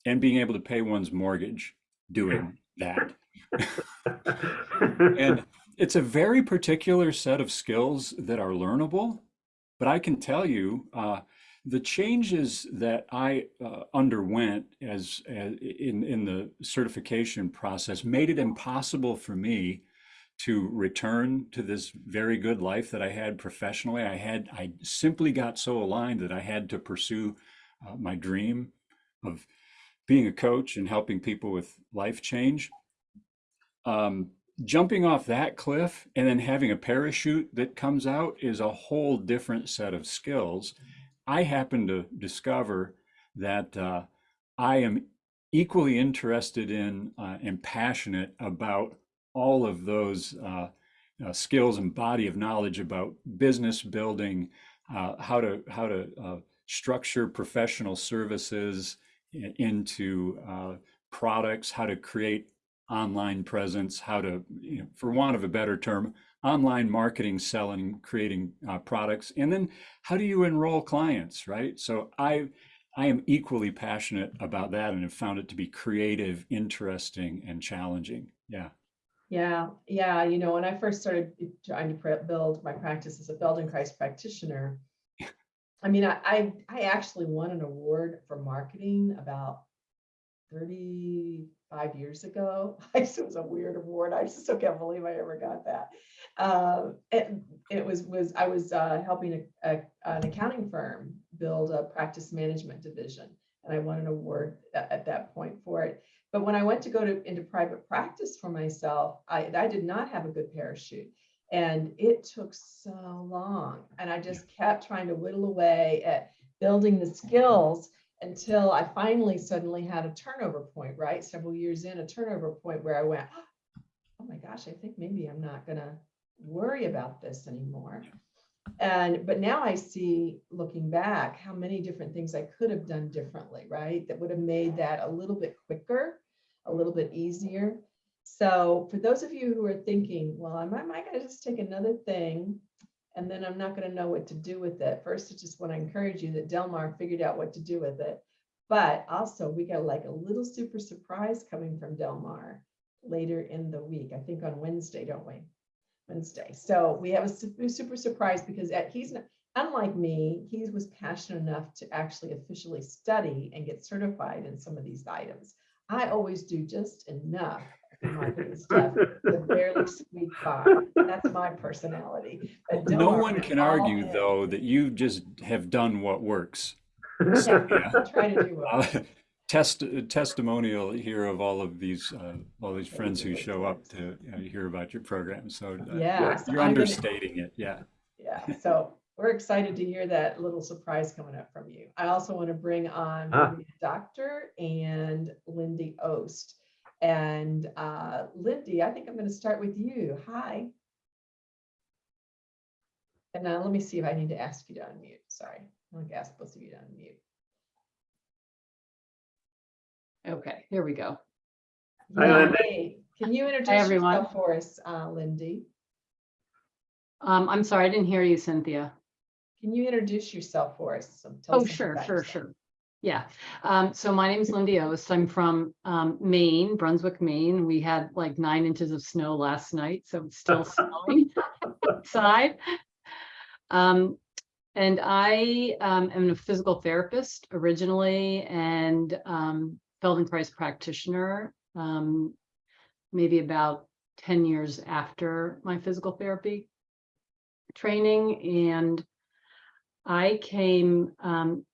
[SPEAKER 3] and being able to pay one's mortgage doing that. And it's a very particular set of skills that are learnable, but I can tell you, uh, the changes that I uh, underwent as, as in in the certification process made it impossible for me to return to this very good life that I had professionally. I had I simply got so aligned that I had to pursue uh, my dream of being a coach and helping people with life change. Um, jumping off that cliff and then having a parachute that comes out is a whole different set of skills. I happen to discover that uh, I am equally interested in uh, and passionate about all of those uh, uh, skills and body of knowledge about business building, uh, how to how to uh, structure professional services into products, how to create online presence, how to, you know, for want of a better term, online marketing, selling, creating uh, products, and then how do you enroll clients, right? So I I am equally passionate about that and have found it to be creative, interesting, and challenging. Yeah.
[SPEAKER 1] Yeah, yeah, you know, when I first started trying to build my practice as a Feldenkrais practitioner, I mean, I, I, I actually won an award for marketing about 35 years ago. I it was a weird award. I just still can't believe I ever got that. Um, it, it was, was, I was uh, helping a, a, an accounting firm build a practice management division. And I won an award at, at that point for it. But when I went to go to into private practice for myself, I, I did not have a good parachute. And it took so long. And I just kept trying to whittle away at building the skills until I finally suddenly had a turnover point, right? Several years in, a turnover point where I went, ah, oh my gosh, I think maybe I'm not gonna worry about this anymore. And but now I see, looking back, how many different things I could have done differently, right? That would have made that a little bit quicker, a little bit easier. So for those of you who are thinking, well, am I, am I gonna just take another thing and then I'm not gonna know what to do with it? First, I just want to encourage you that Delmar figured out what to do with it. But also, we got like a little super surprise coming from Delmar later in the week, I think on Wednesday, don't we? Wednesday. So we have a super, super surprise because at- he's, not- unlike me, he was passionate enough to actually officially study and get certified in some of these items. I always do just enough in my good stuff to barely squeak by. That's my personality. But
[SPEAKER 3] No one can argue,
[SPEAKER 1] in.
[SPEAKER 3] though, that you just have done what works.
[SPEAKER 1] Yeah,
[SPEAKER 3] Yeah.
[SPEAKER 1] I'll try to do well.
[SPEAKER 3] Uh, Test, testimonial here of all of these, uh, all these friends who show up to uh, hear about your program. So uh,
[SPEAKER 1] Yeah, so
[SPEAKER 3] you're
[SPEAKER 1] I'm gonna-
[SPEAKER 3] understating it. Yeah.
[SPEAKER 1] Yeah, so we're excited to hear that little surprise coming up from you. I also want to bring on
[SPEAKER 2] Ah.
[SPEAKER 1] Doctor and Lindy Ost. And uh, Lindy, I think I'm going to start with you. Hi. And now let me see if I need to ask you to unmute. Sorry, I'm going to ask both of you to unmute.
[SPEAKER 4] Okay, here we go.
[SPEAKER 2] Hi, Lindy.
[SPEAKER 1] Can you introduce
[SPEAKER 4] everyone.
[SPEAKER 1] yourself for us, uh, Lindy?
[SPEAKER 4] Um, I'm sorry, I didn't hear you, Cynthia.
[SPEAKER 1] Can you introduce yourself for us? So tell
[SPEAKER 4] Oh,
[SPEAKER 1] something
[SPEAKER 4] sure, sure,
[SPEAKER 1] yourself.
[SPEAKER 4] sure. Yeah, um, so my name is Lindy Ost. I'm from um, Maine, Brunswick, Maine. We had like nine inches of snow last night, so it's still snowing outside. Um, and I um, am a physical therapist originally and um, Feldenkrais practitioner. Um, maybe about 10 years after my physical therapy training. And I came, um,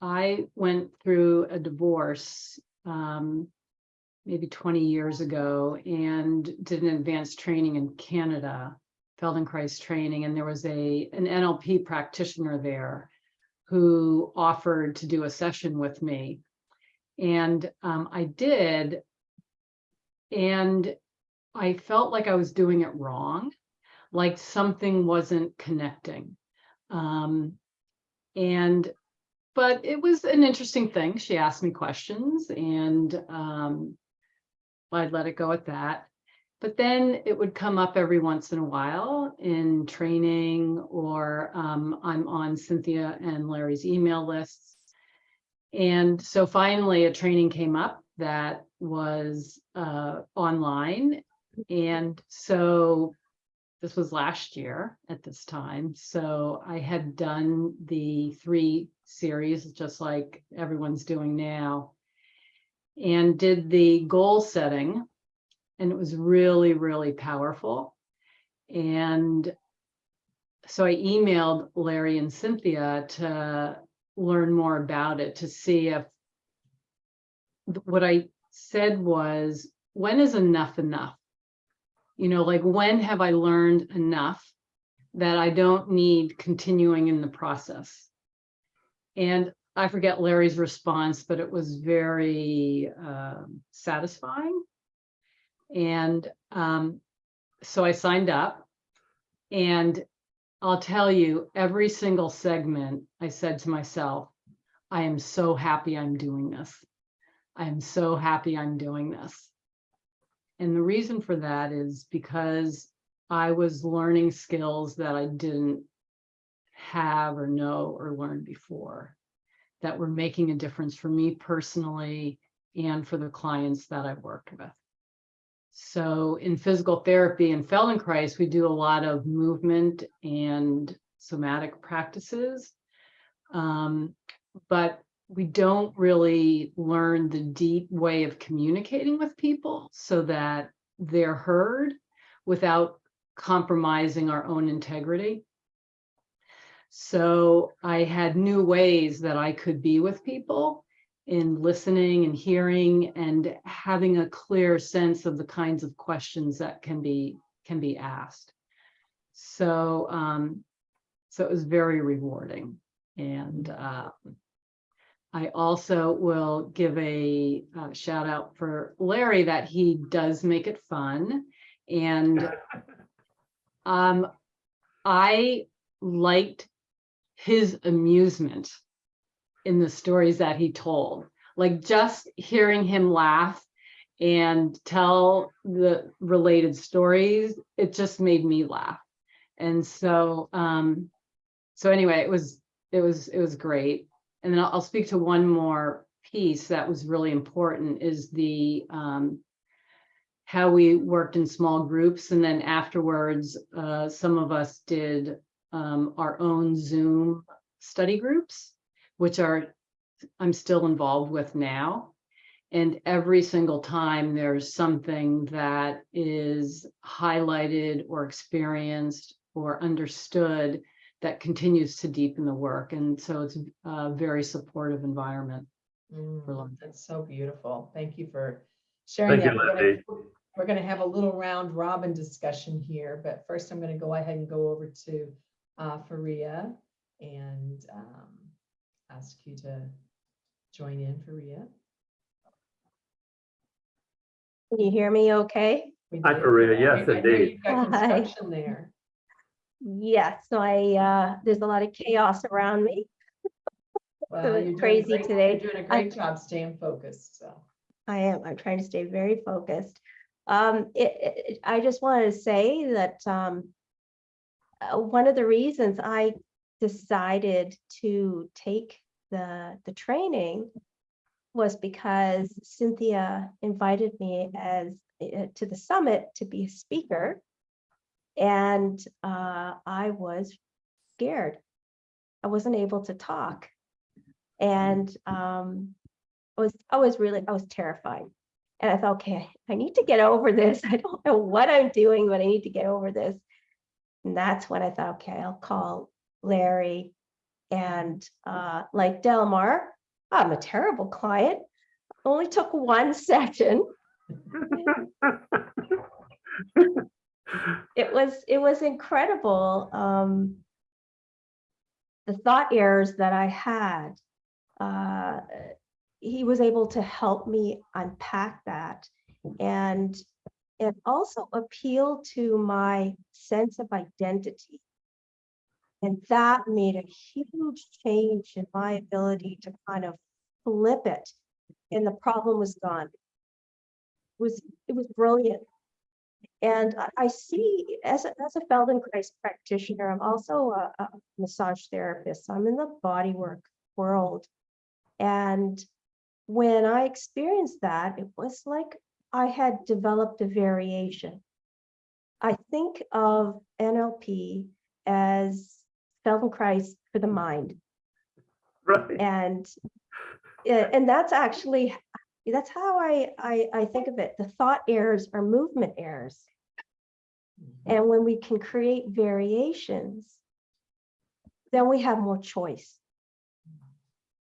[SPEAKER 4] I went through a divorce um, maybe 20 years ago and did an advanced training in Canada, Feldenkrais training, and there was a an NLP practitioner there who offered to do a session with me. And um, I did, and I felt like I was doing it wrong, like something wasn't connecting. Um, and but it was an interesting thing. She asked me questions and um, I'd let it go at that. But then it would come up every once in a while in training or um, I'm on Cynthia and Larry's email lists. And so finally a training came up that was uh, online. And so this was last year at this time. So I had done the three series, just like everyone's doing now, and did the goal setting. And it was really, really powerful. And so I emailed Larry and Cynthia to learn more about it, to see if what I said was, when is enough enough? You know, like when have I learned enough that I don't need continuing in the process? And I forget Larry's response, but it was very um, satisfying. And um, so I signed up. And I'll tell you, every single segment, I said to myself, I am so happy I'm doing this. I am so happy I'm doing this. And the reason for that is because I was learning skills that I didn't have or know or learn before that were making a difference for me personally and for the clients that I worked with. So in physical therapy and Feldenkrais, we do a lot of movement and somatic practices. Um, but we don't really learn the deep way of communicating with people so that they're heard without compromising our own integrity. So I had new ways that I could be with people in listening and hearing and having a clear sense of the kinds of questions that can be can be asked. So um, so it was very rewarding. And uh, I also will give a uh, shout out for Larry that he does make it fun. And um, I liked his amusement in the stories that he told. Like just hearing him laugh and tell the related stories, it just made me laugh. And so, um, so anyway, it was, it was, it was great. And then I'll, I'll speak to one more piece that was really important is the, um, how we worked in small groups and then afterwards, uh, some of us did, um, our own Zoom study groups, which are, I'm still involved with now. And every single time there's something that is highlighted or experienced or understood that continues to deepen the work. And so it's a very supportive environment.
[SPEAKER 1] Mm,
[SPEAKER 4] learning.
[SPEAKER 1] That's so beautiful. Thank you for sharing
[SPEAKER 2] Thank
[SPEAKER 1] that. We're gonna- We're gonna have a little round robin discussion here, but first I'm gonna go ahead and go over to uh, Faria and um, ask you to join in, Faria.
[SPEAKER 5] Can you hear me okay?
[SPEAKER 2] Hi. Faria. Yes,
[SPEAKER 1] hear- I hear
[SPEAKER 2] indeed.
[SPEAKER 5] Hi.
[SPEAKER 1] there.
[SPEAKER 5] Yes, so I, uh, there's a lot of chaos around me.
[SPEAKER 1] Well,
[SPEAKER 5] it's
[SPEAKER 1] you're doing
[SPEAKER 5] crazy
[SPEAKER 1] great-
[SPEAKER 5] today.
[SPEAKER 1] You're doing a
[SPEAKER 5] I-
[SPEAKER 1] great job staying focused, so.
[SPEAKER 5] I am, I'm trying to stay very focused. Um, it, it- I just wanted to say that, um, uh, one of the reasons I decided to take the, the training was because Cynthia invited me as, uh, to the summit to be a speaker. And, uh, I was scared. I wasn't able to talk. And, um, I was, I was really, I was terrified. And I thought, okay, I need to get over this. I don't know what I'm doing, but I need to get over this. And that's when I thought, okay, I'll call Larry. And uh, like Delmar, I'm a terrible client. Only took one session. It was, it was incredible. Um, the thought errors that I had. Uh, he was able to help me unpack that and and also appeal to my sense of identity. And that made a huge change in my ability to kind of flip it. And the problem was gone. It was it was brilliant. And I- see as a, as a Feldenkrais practitioner, I'm also a, a massage therapist. I'm in the bodywork world. And when I experienced that, it was like I had developed a variation. I think of NLP as Feldenkrais for the mind.
[SPEAKER 2] Right.
[SPEAKER 5] And, yeah, and that's actually, that's how I, I, I think of it. The thought errors are movement errors. Mm-hmm. And when we can create variations, then we have more choice.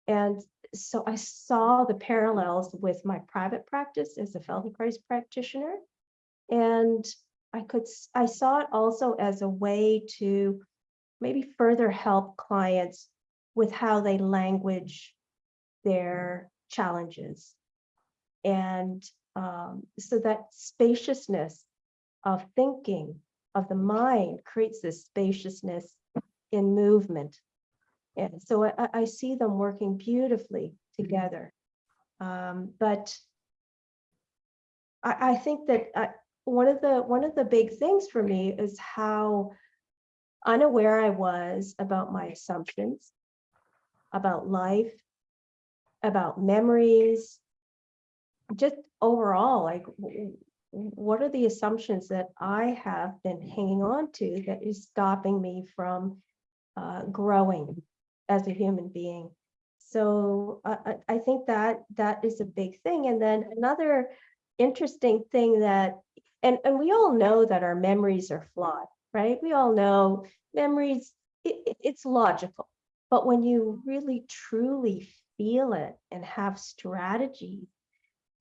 [SPEAKER 5] And so I saw the parallels with my private practice as a Feldenkrais practitioner. And I could, I saw it also as a way to maybe further help clients with how they language their challenges. And um, so that spaciousness of thinking of the mind creates this spaciousness in movement. And so I, I- I see them working beautifully together. Um, but I, I think that uh, one of the, one of the big things for me is how unaware I was about my assumptions, about life, about memories, just overall, like what are the assumptions that I have been hanging on to that is stopping me from uh, growing as a human being? So I, think that that is a big thing. And then another interesting thing that, and, and we all know that our memories are flawed, right? We all know memories, it, it- it's logical. But when you really truly feel it and have strategy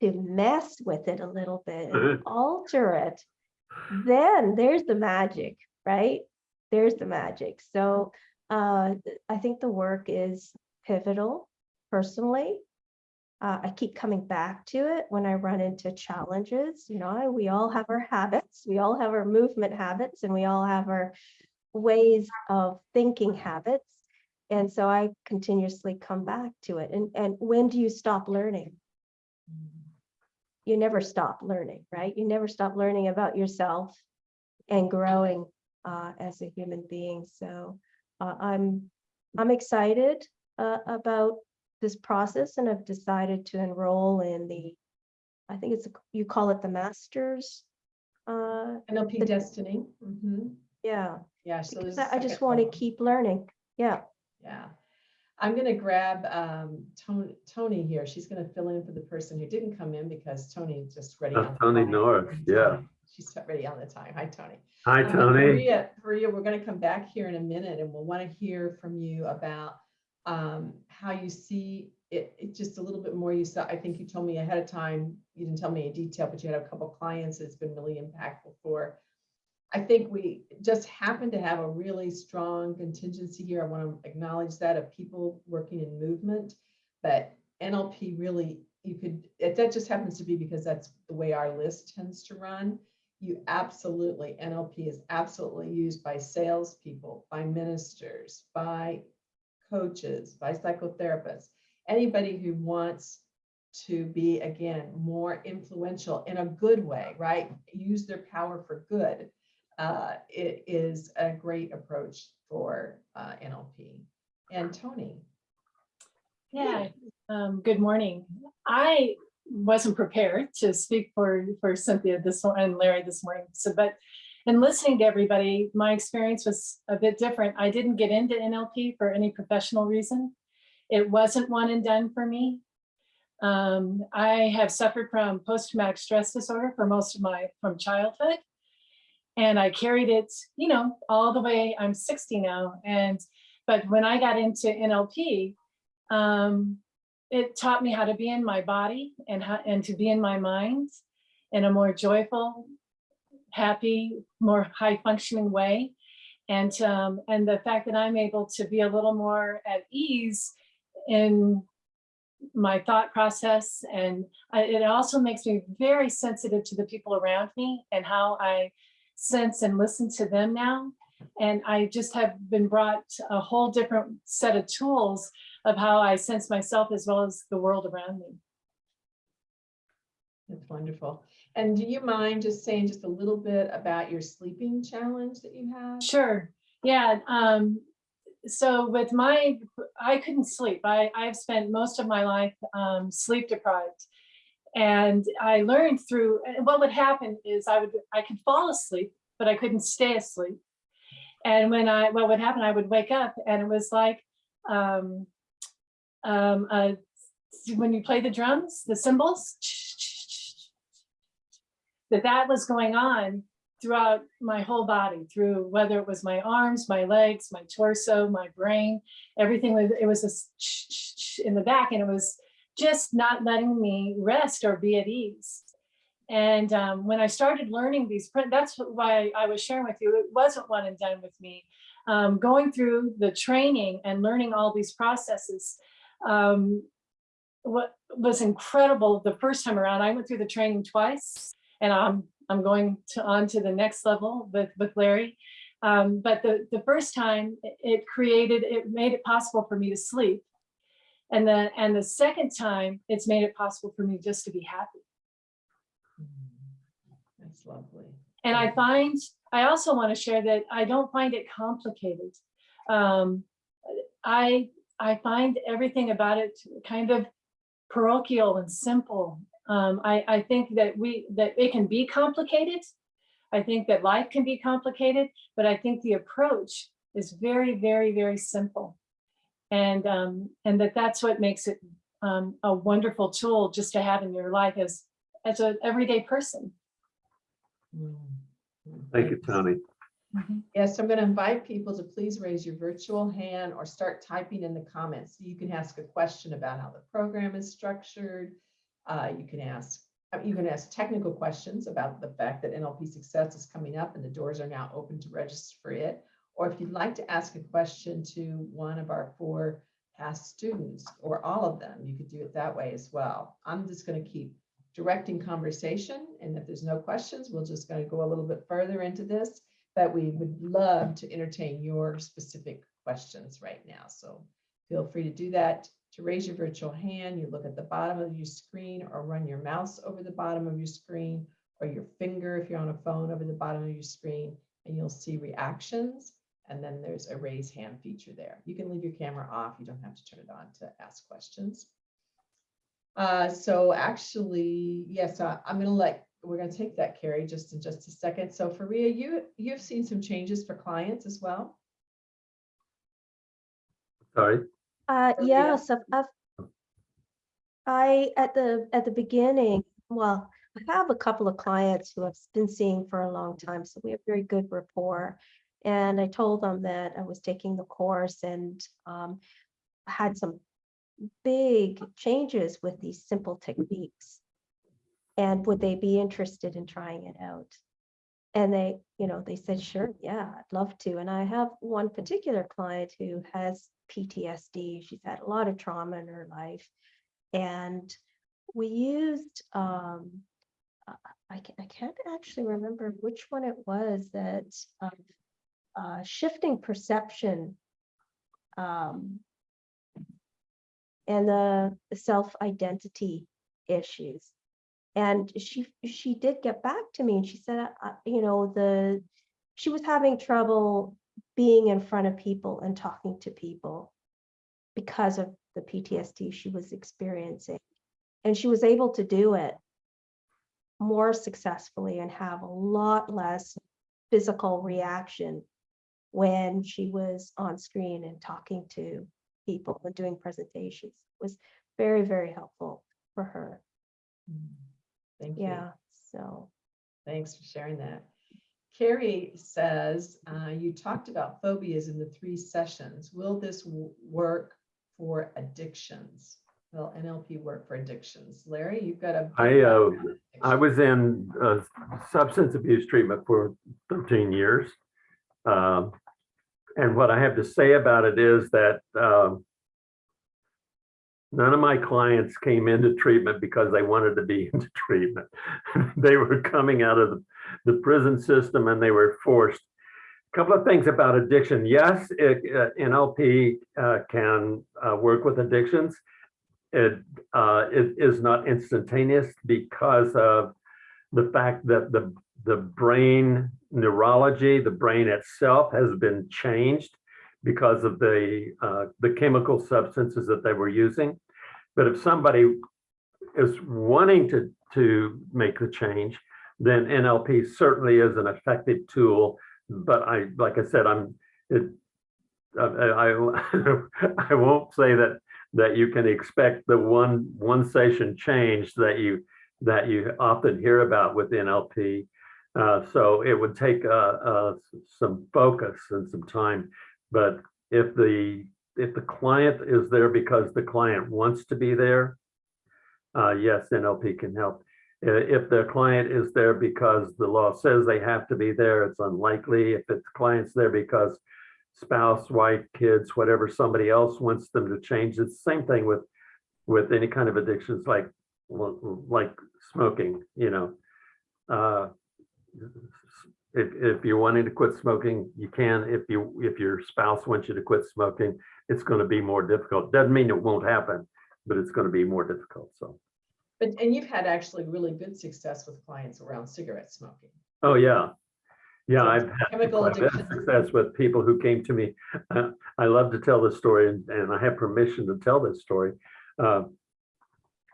[SPEAKER 5] to mess with it a little bit and alter it, then there's the magic, right? There's the magic. So uh, I think the work is pivotal personally. Uh, I keep coming back to it when I run into challenges. You know, we all have our habits, we all have our movement habits, and we all have our ways of thinking habits. And so I continuously come back to it. And, and when do you stop learning? You never stop learning, right? You never stop learning about yourself and growing uh, as a human being. So uh, I'm I'm excited uh, about this process and I've decided to enroll in the, I think it's, a- you call it the masters. Uh,
[SPEAKER 1] NLP
[SPEAKER 5] The-
[SPEAKER 1] Destiny. Mhm.
[SPEAKER 5] yeah,
[SPEAKER 1] Yeah, so
[SPEAKER 5] because
[SPEAKER 1] there's a
[SPEAKER 5] I I just want to keep learning. Yeah,
[SPEAKER 1] Yeah. I'm gonna grab um, Tony, Tony here. She's gonna fill in for the person who didn't come in because Tony just ready.
[SPEAKER 2] That's
[SPEAKER 1] on
[SPEAKER 2] Tony
[SPEAKER 1] time.
[SPEAKER 2] Norris, yeah.
[SPEAKER 1] She's ready on the time. Hi, Tony.
[SPEAKER 2] Hi,
[SPEAKER 1] Um,
[SPEAKER 2] Tony.
[SPEAKER 1] Maria, Maria, we're gonna come back here in a minute and we'll want to hear from you about um, how you see it, it just a little bit more. You saw, I think you told me ahead of time, you didn't tell me in detail, but you had a couple clients that's been really impactful for. I think we just happen to have a really strong contingency here. I want to acknowledge that of people working in movement. But NLP really, you could, it, that just happens to be because that's the way our list tends to run you absolutely, NLP is absolutely used by salespeople, by ministers, by coaches, by psychotherapists, anybody who wants to be, again, more influential in a good way, right? Use their power for good. Uh, it is a great approach for uh, NLP. And Tony,
[SPEAKER 6] Yeah, um, good morning. I wasn't prepared to speak for, for Cynthia this morning and Larry this morning. So, but in listening to everybody, my experience was a bit different. I didn't get into NLP for any professional reason. It wasn't one and done for me. Um, I have suffered from post-traumatic stress disorder for most of my, from childhood. And I carried it, you know, all the way, I'm 60 now. And, but when I got into NLP, um, it taught me how to be in my body and how, and to be in my mind in a more joyful, happy, more high functioning way. And, um, and the fact that I'm able to be a little more at ease in my thought process. And I, it also makes me very sensitive to the people around me and how I sense and listen to them now. And I just have been brought a whole different set of tools of how I sense myself as well as the world around me.
[SPEAKER 1] that's wonderful. And do you mind just saying just a little bit about your sleeping challenge that you have?
[SPEAKER 6] Sure. Yeah. Um, so with my, I couldn't sleep. I, I've spent most of my life um, sleep deprived. And I learned through, what would happen is I would, I could fall asleep, but I couldn't stay asleep. And when I, what would happen, I would wake up and it was like, um, um, uh, when you play the drums, the cymbals, that that was going on throughout my whole body, through whether it was my arms, my legs, my torso, my brain, everything was, it was this in the back and it was just not letting me rest or be at ease. And um, when I started learning these, that's why I was sharing with you, it wasn't one and done with me. Um, going through the training and learning all these processes, um, what was incredible the first time around, I went through the training twice and I'm, I'm going to on to the next level with, with Larry. Um, but the, the first time it created, it made it possible for me to sleep. And then, and the second time, it's made it possible for me just to be happy.
[SPEAKER 1] That's lovely.
[SPEAKER 6] And I find, I also want to share that I don't find it complicated. Um, I, I find everything about it kind of parochial and simple. Um, I, I think that we, that it can be complicated. I think that life can be complicated, but I think the approach is very, very, very simple. And, um, and that that's what makes it um, a wonderful tool just to have in your life as, as an everyday person.
[SPEAKER 2] Thank you, Tony.
[SPEAKER 1] Yes, I'm going to invite people to please raise your virtual hand or start typing in the comments. So You can ask a question about how the program is structured. Uh, You can ask, uh, you can ask technical questions about the fact that NLP Success is coming up and the doors are now open to register for it. Or if you'd like to ask a question to one of our four past students or all of them, you could do it that way as well. I'm just going to keep directing conversation. And if there's no questions, we're just going to go a little bit further into this but we would love to entertain your specific questions right now. So feel free to do that. To raise your virtual hand, you look at the bottom of your screen or run your mouse over the bottom of your screen or your finger if you're on a phone over the bottom of your screen and you'll see reactions. And then there's a raise hand feature there. You can leave your camera off. You don't have to turn it on to ask questions. Uh, so actually, yes, I- I'm gonna let, we're gonna take that, Carrie, just in just a second. So Faria, you, you've seen some changes for clients as well?
[SPEAKER 2] Sorry.
[SPEAKER 5] Uh,
[SPEAKER 1] Or
[SPEAKER 5] yeah,
[SPEAKER 1] yeah.
[SPEAKER 5] so I've, I, at the, at the beginning, well, I have a couple of clients who I've been seeing for a long time, so we have very good rapport. And I told them that I was taking the course and, um, had some big changes with these simple techniques. And would they be interested in trying it out? And they, you know, they said, sure, yeah, I'd love to. And I have one particular client who has PTSD. She's had a lot of trauma in her life. And we used, um, I can I can't actually remember which one it was that, um, uh, shifting perception. Um, and the self-identity issues. And she, she did get back to me and she said, uh, you know, the, she was having trouble being in front of people and talking to people because of the PTSD she was experiencing. And she was able to do it more successfully and have a lot less physical reaction when she was on screen and talking to people and doing presentations. It was very, very helpful for her.
[SPEAKER 1] Thank you.
[SPEAKER 5] Yeah, so.
[SPEAKER 1] Thanks for sharing that. Carrie says, uh, you talked about phobias in the three sessions. Will this work for addictions? Will NLP work for addictions? Larry, you've got a. big
[SPEAKER 2] I, uh, I was in uh, substance abuse treatment for 13 years. Um, And what I have to say about it is that um, none of my clients came into treatment because they wanted to be into treatment. They were coming out of the- prison system and they were forced. A Couple of things about addiction. Yes, it, uh, NLP uh, can uh, work with addictions. It, uh, it is not instantaneous because of the fact that the, the brain neurology, the brain itself has been changed because of the, uh, the chemical substances that they were using. But if somebody is wanting to, to make the change, then NLP certainly is an effective tool. But I, like I said, I'm, it, I, I, I won't say that, that you can expect the one, one session change that you, that you often hear about with NLP. Uh, so it would take, uh, uh, some focus and some time. But if the, if the client is there because the client wants to be there, yes, NLP can help. If the client is there because the law says they have to be there, it's unlikely. If the client's there because spouse, wife, kids, whatever, somebody else wants them to change, it's the same thing with, with any kind of addictions like, like smoking, you know. Uh, If, if you're wanting to quit smoking, you can. If you, if your spouse wants you to quit smoking, it's going to be more difficult. Doesn't mean it won't happen, but it's going to be more difficult, so.
[SPEAKER 1] But, and you've had actually really good success with clients around cigarette smoking.
[SPEAKER 2] Oh, yeah. Yeah,
[SPEAKER 1] So
[SPEAKER 2] I've had
[SPEAKER 1] Chemical
[SPEAKER 2] quite a bit
[SPEAKER 1] addiction.
[SPEAKER 2] success with people who came to me. Uh, I love to tell this story and, and I have permission to tell this story. Uh,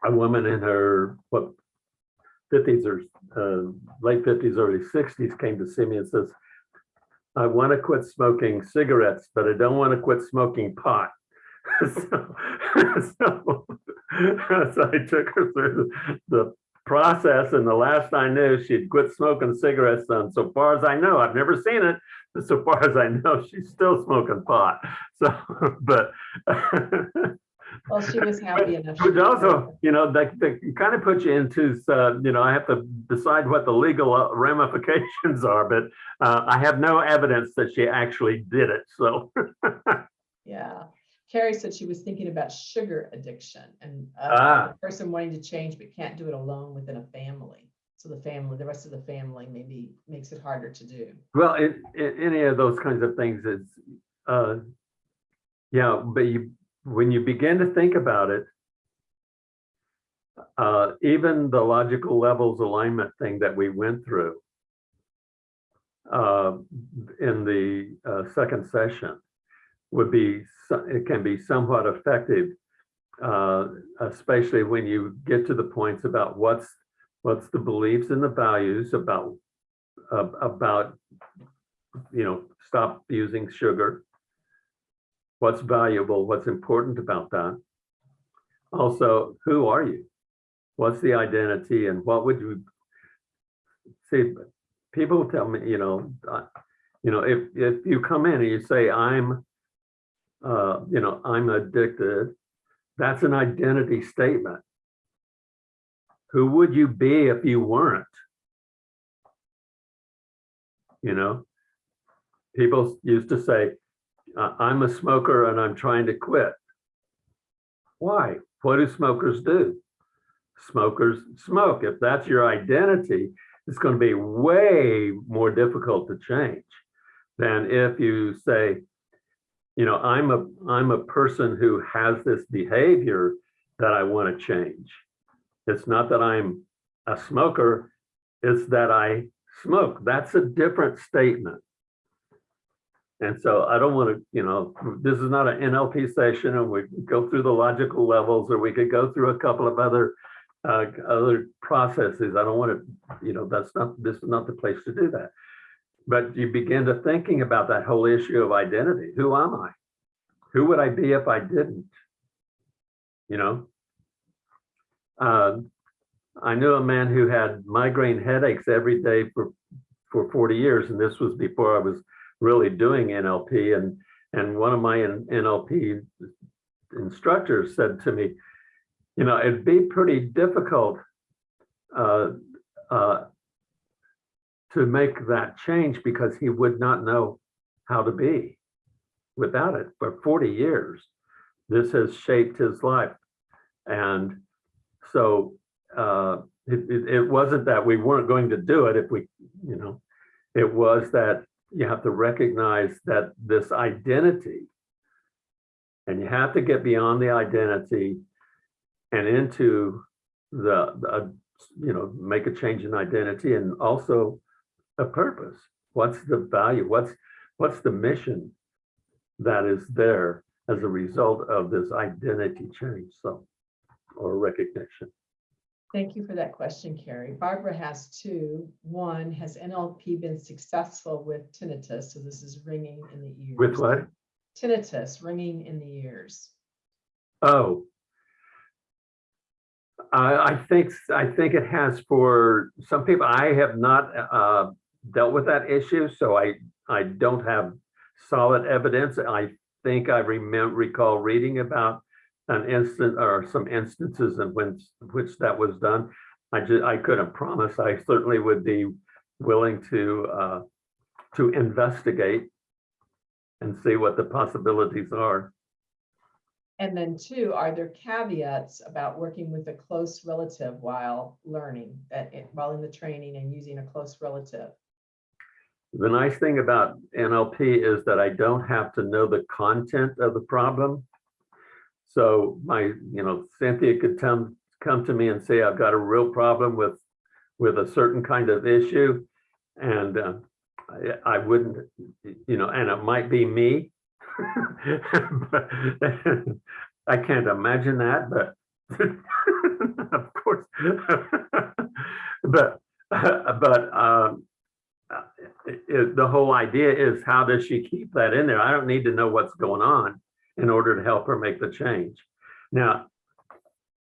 [SPEAKER 2] A woman in her, what, fifties or uh, late fifties, early sixties came to see me and says, I want to quit smoking cigarettes, but I don't want to quit smoking pot. So, so, so I took her through the process and the last I knew, she'd quit smoking cigarettes. And so far as I know, I've never seen it, but so far as I know, she's still smoking pot. So, but
[SPEAKER 1] Well, she was happy enough.
[SPEAKER 2] Which also, you know, that, that kind of puts you into, uh, you know, I have to decide what the legal uh, ramifications are, but uh, I have no evidence that she actually did it. So,
[SPEAKER 1] Yeah. Carrie said she was thinking about sugar addiction and uh,
[SPEAKER 2] Ah.
[SPEAKER 1] a person wanting to change but can't do it alone within a family. So the family, the rest of the family maybe makes it harder to do.
[SPEAKER 2] well, in, in any of those kinds of things is, uh, yeah, but you, when you begin to think about it, uh, even the logical levels alignment thing that we went through, uh, in the uh, second session would be, it can be somewhat effective, uh, especially when you get to the points about what's, what's the beliefs and the values about, about, you know, stop using sugar. What's valuable, what's important about that. Also, who are you? What's the identity and what would you see? People tell me, you know, you know, if if you come in and you say I'm, uh, you know, I'm addicted, that's an identity statement. Who would you be if you weren't? You know, people used to say, "I- I'm a smoker and I'm trying to quit. Why? What do smokers do? Smokers smoke. If that's your identity, it's going to be way more difficult to change than if you say, you know, I'm a I'm a person who has this behavior that I want to change. It's not that I'm a smoker, it's that I smoke. That's a different statement. And so I don't want to, you know, this is not an NLP session and we go through the logical levels or we could go through a couple of other uh, other processes. I don't want to, you know, that's not, this is not the place to do that. But you begin to thinking about that whole issue of identity. Who am I? Who would I be if I didn't? You know? Um, I knew a man who had migraine headaches every day for, for 40 years, and this was before I was really doing NLP. And, and one of my NLP instructors said to me, you know, it'd be pretty difficult uh, uh, to make that change because he would not know how to be without it for 40 years. This has shaped his life. And so uh, it, it, it wasn't that we weren't going to do it if we, you know, it was that you have to recognize that this identity and you have to get beyond the identity and into the, the, you know, make a change in identity and also a purpose. What's the value? What's, what's the mission that is there as a result of this identity change, so, or recognition?
[SPEAKER 1] Thank you for that question, Carrie. Barbara has two. One, has NLP been successful with tinnitus? So this is ringing in the ears.
[SPEAKER 2] With what?
[SPEAKER 1] Tinnitus, ringing in the ears.
[SPEAKER 2] Oh. I, I think, I think it has for some people, I have not uh, dealt with that issue, so I, I don't have solid evidence. I think I remember, recall reading about an instant or some instances in which, which that was done. I just, I couldn't promise. I certainly would be willing to, uh, to investigate and see what the possibilities are.
[SPEAKER 1] And then two, are there caveats about working with a close relative while learning, that it- while in the training and using a close relative?
[SPEAKER 2] The nice thing about NLP is that I don't have to know the content of the problem. So my, you know, Cynthia could come, come to me and say, I've got a real problem with, with a certain kind of issue. And uh, I, I wouldn't, you know, and it might be me. But I can't imagine that, but of course. But, but um, uh, it- the whole idea is how does she keep that in there? I don't need to know what's going on in order to help her make the change. Now,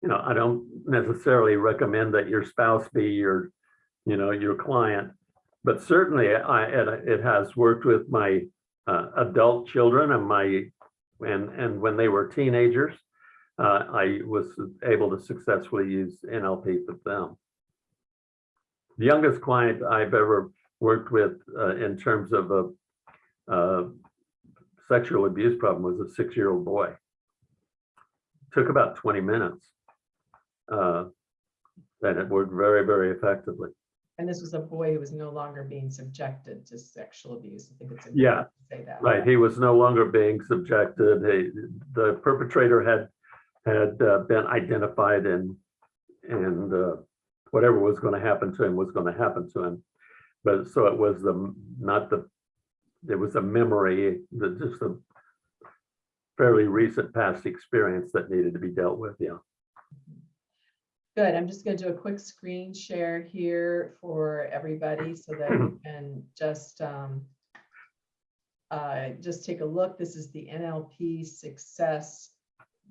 [SPEAKER 2] you know, I don't necessarily recommend that your spouse be your, you know, your client, but certainly I, it, has worked with my uh, adult children and my, and, and when they were teenagers, uh, I was able to successfully use NLP with them. The youngest client I've ever worked with uh, in terms of a uh, sexual abuse problem was a six-year-old boy. Took about 20 minutes. Uh, and it worked very, very effectively.
[SPEAKER 1] And this was a boy who was no longer being subjected to sexual abuse. I think it's
[SPEAKER 2] Yeah,
[SPEAKER 1] to say that.
[SPEAKER 2] Right, he was no longer being subjected. He, the perpetrator had, had uh, been identified and, and uh, whatever was going to happen to him was going to happen to him. but so it was the, not the, it was a memory, the, just a fairly recent past experience that needed to be dealt with, yeah.
[SPEAKER 1] Good, I'm just gonna do a quick screen share here for everybody so that you can just, um, uh, just take a look. This is the NLP success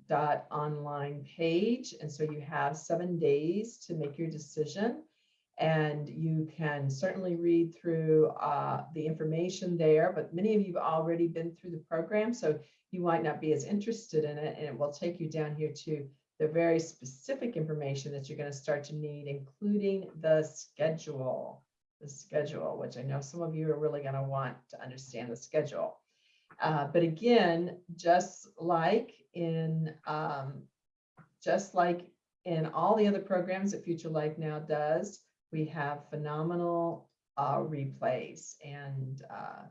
[SPEAKER 1] dot online page. And so you have seven days to make your decision. And you can certainly read through uh, the information there, but many of you have already been through the program, so you might not be as interested in it, and it will take you down here to the very specific information that you're going to start to need, including the schedule. The schedule, which I know some of you are really going to want to understand the schedule. Uh, but again, just like in um, just like in all the other programs that Future Life Now does, we have phenomenal uh, replays and uh,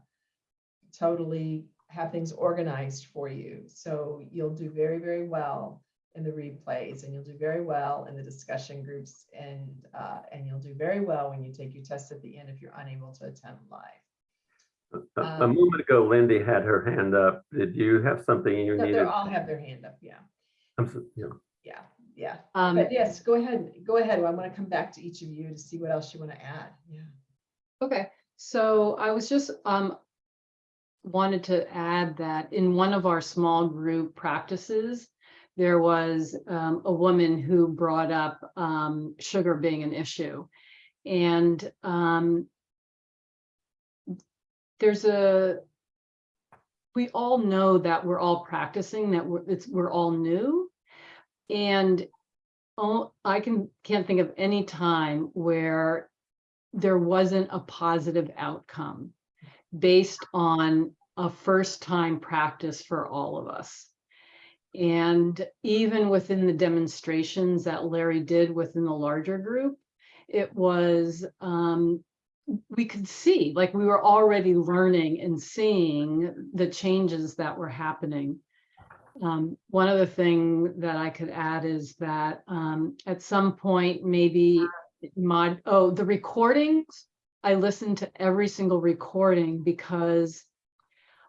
[SPEAKER 1] totally have things organized for you. So you'll do very, very well in the replays and you'll do very well in the discussion groups and uh, and you'll do very well when you take your test at the end if you're unable to attend live.
[SPEAKER 2] A- A
[SPEAKER 1] Um,
[SPEAKER 2] moment ago, Lindy had her hand up. Did you have something you
[SPEAKER 1] No, They all have their hand up, yeah,
[SPEAKER 2] I'm so- yeah.
[SPEAKER 1] yeah, yeah.
[SPEAKER 4] Um,
[SPEAKER 1] But yes, go ahead, go ahead. I want to come back to each of you to see what else you want to add. Yeah.
[SPEAKER 4] Okay, so I was just, um, wanted to add that in one of our small group practices, there was, um, a woman who brought up, um, sugar being an issue. And, um, there's a, we all know that we're all practicing, that we're, it's, we're all new. And I can, can't think of any time where there wasn't a positive outcome based on a first time practice for all of us. And even within the demonstrations that Larry did within the larger group, it was, um, we could see, like we were already learning and seeing the changes that were happening. Um, one other thing that I could add is that, um, at some point, maybe mod, oh, the recordings, I listened to every single recording because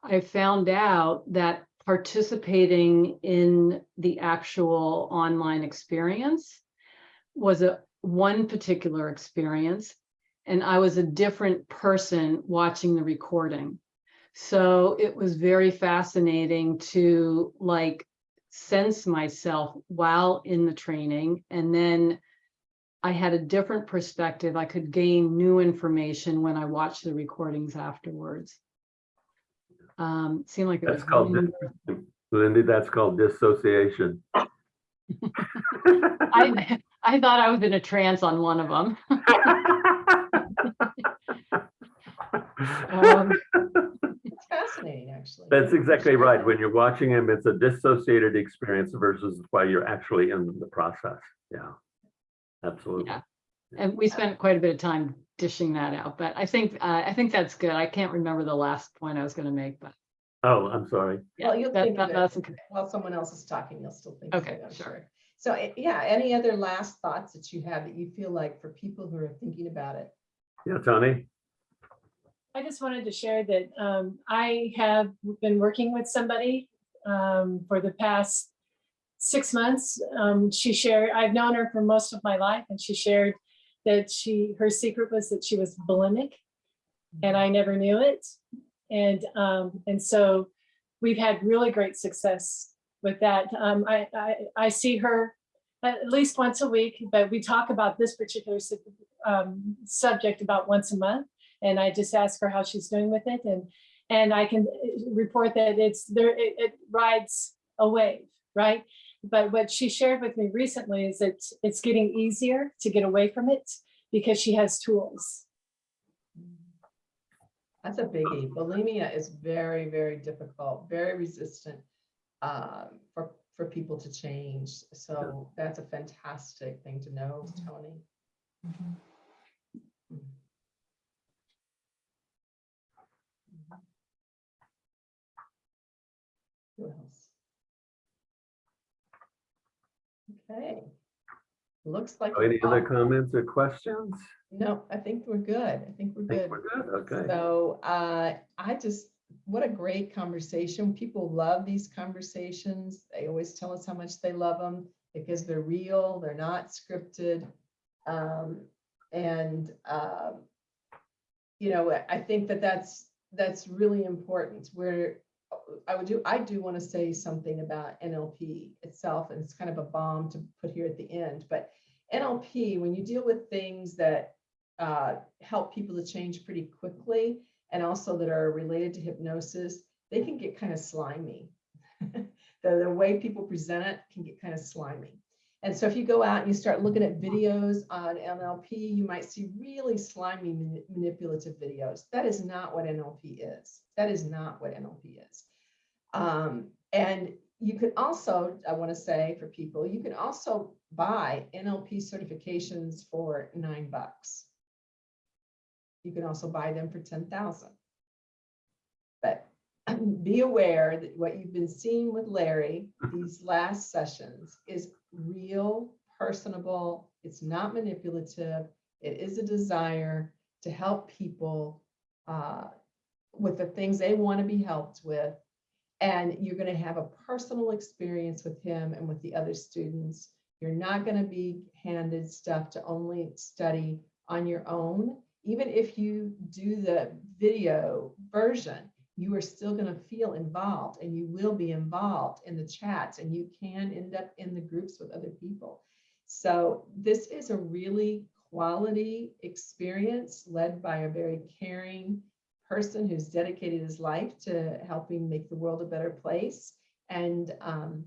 [SPEAKER 4] I found out that participating in the actual online experience was a one particular experience and I was a different person watching the recording. So it was very fascinating to like sense myself while in the training and then I had a different perspective. I could gain new information when I watched the recordings afterwards. Um, seemed like it was.
[SPEAKER 2] That's called,
[SPEAKER 4] really-
[SPEAKER 2] dis- Lindy, that's called dissociation.
[SPEAKER 4] I, I thought I was in a trance on one of them. Um,
[SPEAKER 1] fascinating, actually.
[SPEAKER 2] That's exactly right. When you're watching him, it's a dissociated experience versus while you're actually in the process. Yeah. Absolutely.
[SPEAKER 4] Yeah. And we spent quite a bit of time dishing that out, but I think, uh, I think that's good. I can't remember the last point I was gonna make, but.
[SPEAKER 2] Oh, I'm sorry.
[SPEAKER 4] yeah,
[SPEAKER 1] Well, you'll
[SPEAKER 4] that-
[SPEAKER 1] think of
[SPEAKER 4] that-
[SPEAKER 1] it.
[SPEAKER 4] that's okay.
[SPEAKER 1] While someone else is talking, you'll still think. of
[SPEAKER 4] Okay,
[SPEAKER 1] it, I'm
[SPEAKER 4] sure.
[SPEAKER 1] sure. So eh, yeah, any other last thoughts that you have that you feel like for people who are thinking about it?
[SPEAKER 2] Yeah, Tony?
[SPEAKER 6] I just wanted to share that um, I have been working with somebody um, for the past six months. Um, she shared, I've known her for most of my life and she shared that she, her secret was that she was bulimic and I never knew it. And, um, and so we've had really great success with that. Um, I, I, I see her at least once a week, but we talk about this particular um, subject about once a month. And I just ask her how she's doing with it and, and I can uh, report that it's there, it, it rides a wave, right? But what she shared with me recently is that it's getting easier to get away from it because she has tools.
[SPEAKER 1] That's a biggie. Bulimia is very, very difficult, very resistant um, for, for people to change. So that's a fantastic thing to know, Tony. Mhm. Who else? Okay. Looks like.
[SPEAKER 2] Any other comments or questions?
[SPEAKER 1] No, I think we're good. I think we're
[SPEAKER 2] I think
[SPEAKER 1] good.
[SPEAKER 2] we're good, okay.
[SPEAKER 1] So uh, I just, what a great conversation. People love these conversations. They always tell us how much they love them because they're real, they're not scripted. Um, And, um, you know, I- I think that that's, that's really important. Where I would do, I do want to say something about NLP itself, and it's kind of a bomb to put here at the end, but NLP, when you deal with things that uh, help people to change pretty quickly and also that are related to hypnosis, they can get kind of slimy. the, the way people present it can get kind of slimy. And so if you go out and you start looking at videos on NLP, you might see really slimy manipulative videos. That is not what NLP is. That is not what NLP is. Um, and you can also, I want to say for people, you can also buy NLP certifications for nine bucks. You can also buy them for ten thousand. But be aware that what you've been seeing with Larry, these last sessions is real, personable, it's not manipulative. It is a desire to help people uh, with the things they want to be helped with. And you're going to have a personal experience with him and with the other students. You're not going to be handed stuff to only study on your own. Even if you do the video version, you are still going to feel involved and you will be involved in the chats and you can end up in the groups with other people. So this is a really quality experience led by a very caring person who's dedicated his life to helping make the world a better place. And um,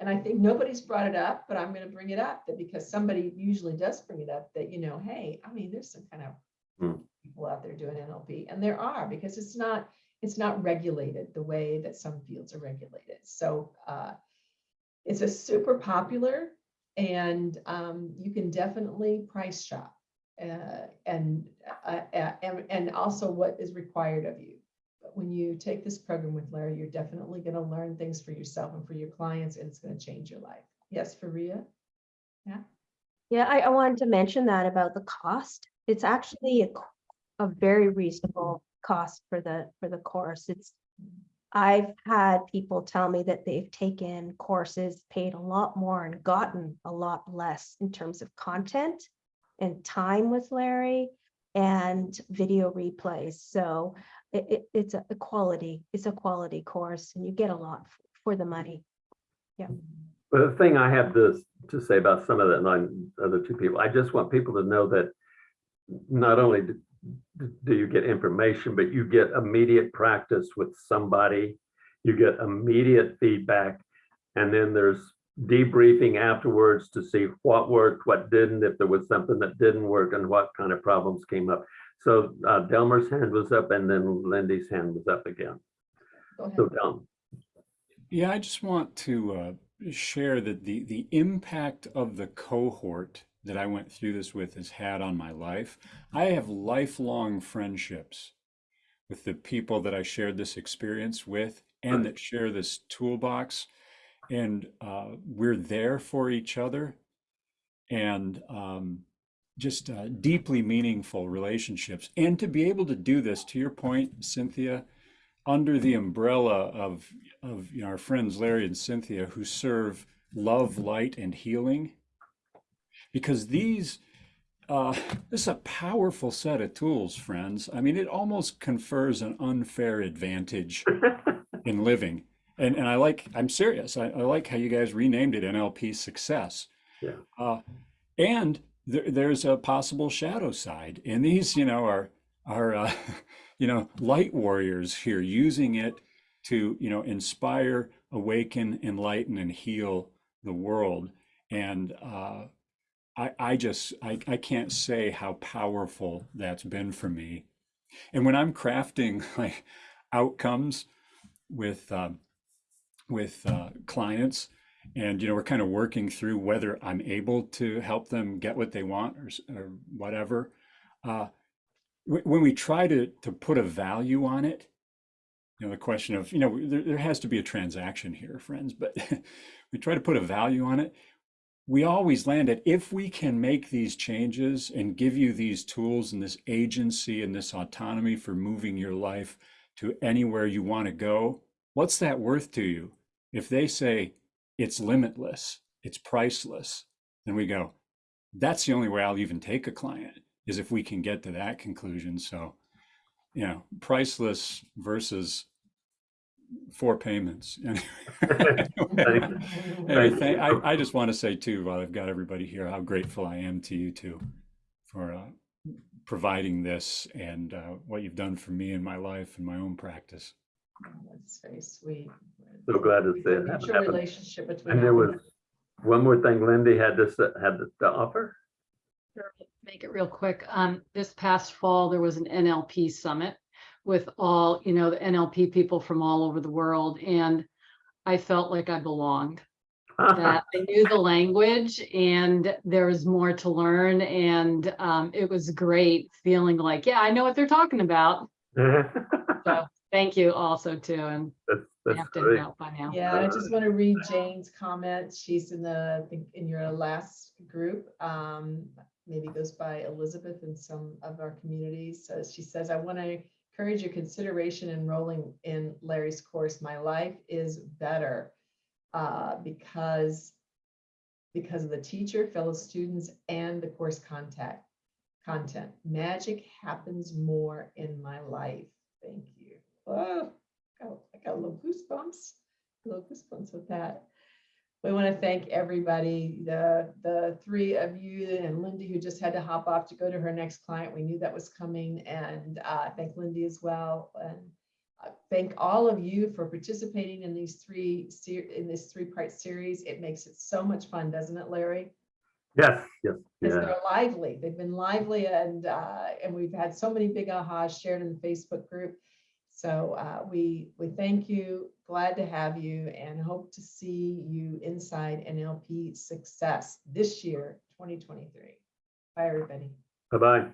[SPEAKER 1] and I think nobody's brought it up, but I'm going to bring it up that because somebody usually does bring it up that, you know, hey, I mean, there's some kind of
[SPEAKER 2] Hmm.
[SPEAKER 1] people out there doing NLP and there are because it's not, it's not regulated the way that some fields are regulated. So uh, it's a super popular and um, you can definitely price shop. Uh, and, uh, uh, and, and also what is required of you. But when you take this program with Larry, you're definitely going to learn things for yourself and for your clients, and it's going to change your life. Yes, Faria?
[SPEAKER 5] Yeah, I, I wanted to mention that about the cost. It's actually a, a very reasonable cost for the, for the course. It's, I've had people tell me that they've taken courses, paid a lot more and gotten a lot less in terms of content and time with Larry and video replays. So it, it, it's a quality, it's a quality course and you get a lot for the money. Yeah.
[SPEAKER 2] But the thing I have this to say about some of the nine other two people, I just want people to know that not only do- do you get information, but you get immediate practice with somebody. You get immediate feedback. And then there's debriefing afterwards to see what worked, what didn't, if there was something that didn't work and what kind of problems came up. So uh, Delmer's hand was up and then Lindy's hand was up again.
[SPEAKER 1] Go ahead.
[SPEAKER 2] So Delm,
[SPEAKER 3] Yeah, I just want to uh, share that the the impact of the cohort that I went through this with has had on my life. I have lifelong friendships with the people that I shared this experience with and that share this toolbox. And uh, we're there for each other and um, just uh, deeply meaningful relationships. And to be able to do this, to your point, Cynthia, under the umbrella of of you know, our friends Larry and Cynthia who serve love, light, and healing, because these uh, this is a powerful set of tools, friends. I mean, it almost confers an unfair advantage in living. And and I like I'm serious. I, I like how you guys renamed it NLP Success.
[SPEAKER 2] Yeah.
[SPEAKER 3] Uh, and there, there's a possible shadow side, and these, you know, are are uh, you know light warriors here using it to you know inspire, awaken, enlighten, and heal the world. And uh, I I just I I can't say how powerful that's been for me. And when I'm crafting like outcomes with um, with uh, clients. And you know we're kind of working through whether i'm able to help them get what they want or, or whatever. Uh, when we try to to put a value on it you know the question of you know there, there has to be a transaction here friends but we try to put a value on it. We always land at if we can make these changes and give you these tools and this agency and this autonomy for moving your life to anywhere you want to go, what's that worth to you? If they say it's limitless, it's priceless, then we go, that's the only way I'll even take a client is if we can get to that conclusion. So, you know, priceless versus four payments. Anyway, I, I just want to say too, while I've got everybody here, how grateful I am to you too for uh, providing this and uh, what you've done for me in my life and my own practice.
[SPEAKER 1] That's very sweet.
[SPEAKER 2] So glad to see it
[SPEAKER 1] Mutual
[SPEAKER 2] happen.
[SPEAKER 1] relationship between.
[SPEAKER 2] And there was
[SPEAKER 1] of
[SPEAKER 2] one more thing Lindy had to, s- had to offer.
[SPEAKER 4] Sure, Make it real quick. Um, this past fall, there was an NLP summit with all, you know, the NLP people from all over the world. And I felt like I belonged, that I knew the language and there was more to learn. And um, it was great feeling like, yeah, I know what they're talking about. So thank you also too. And
[SPEAKER 2] That's,
[SPEAKER 4] I
[SPEAKER 2] that's
[SPEAKER 4] have to
[SPEAKER 2] great.
[SPEAKER 4] out by now.
[SPEAKER 1] Yeah, I just want to read Jane's comment. She's in the, I think, in your last group. Um, maybe goes by Elizabeth in some of our communities. So she says, I want to encourage your consideration enrolling in Larry's course. My life is better uh, because because of the teacher, fellow students, and the course contact content. Magic happens more in my life. Thank you. Oh, got- I got a little goosebumps, a little goosebumps with that. We want to thank everybody, the, the three of you and Lindy who just had to hop off to go to her next client. We knew that was coming and uh, thank Lindy as well. And uh, thank all of you for participating in these three, in this three-part series. It makes it so much fun, doesn't it, Larry?
[SPEAKER 2] Yes, yes,
[SPEAKER 1] Because
[SPEAKER 2] yeah.
[SPEAKER 1] they're lively. They've been lively and, uh, and we've had so many big ahas shared in the Facebook group. So, uh, we, we thank you, glad to have you and hope to see you inside NLP success this year, twenty twenty-three. Bye, everybody.
[SPEAKER 2] Bye-bye.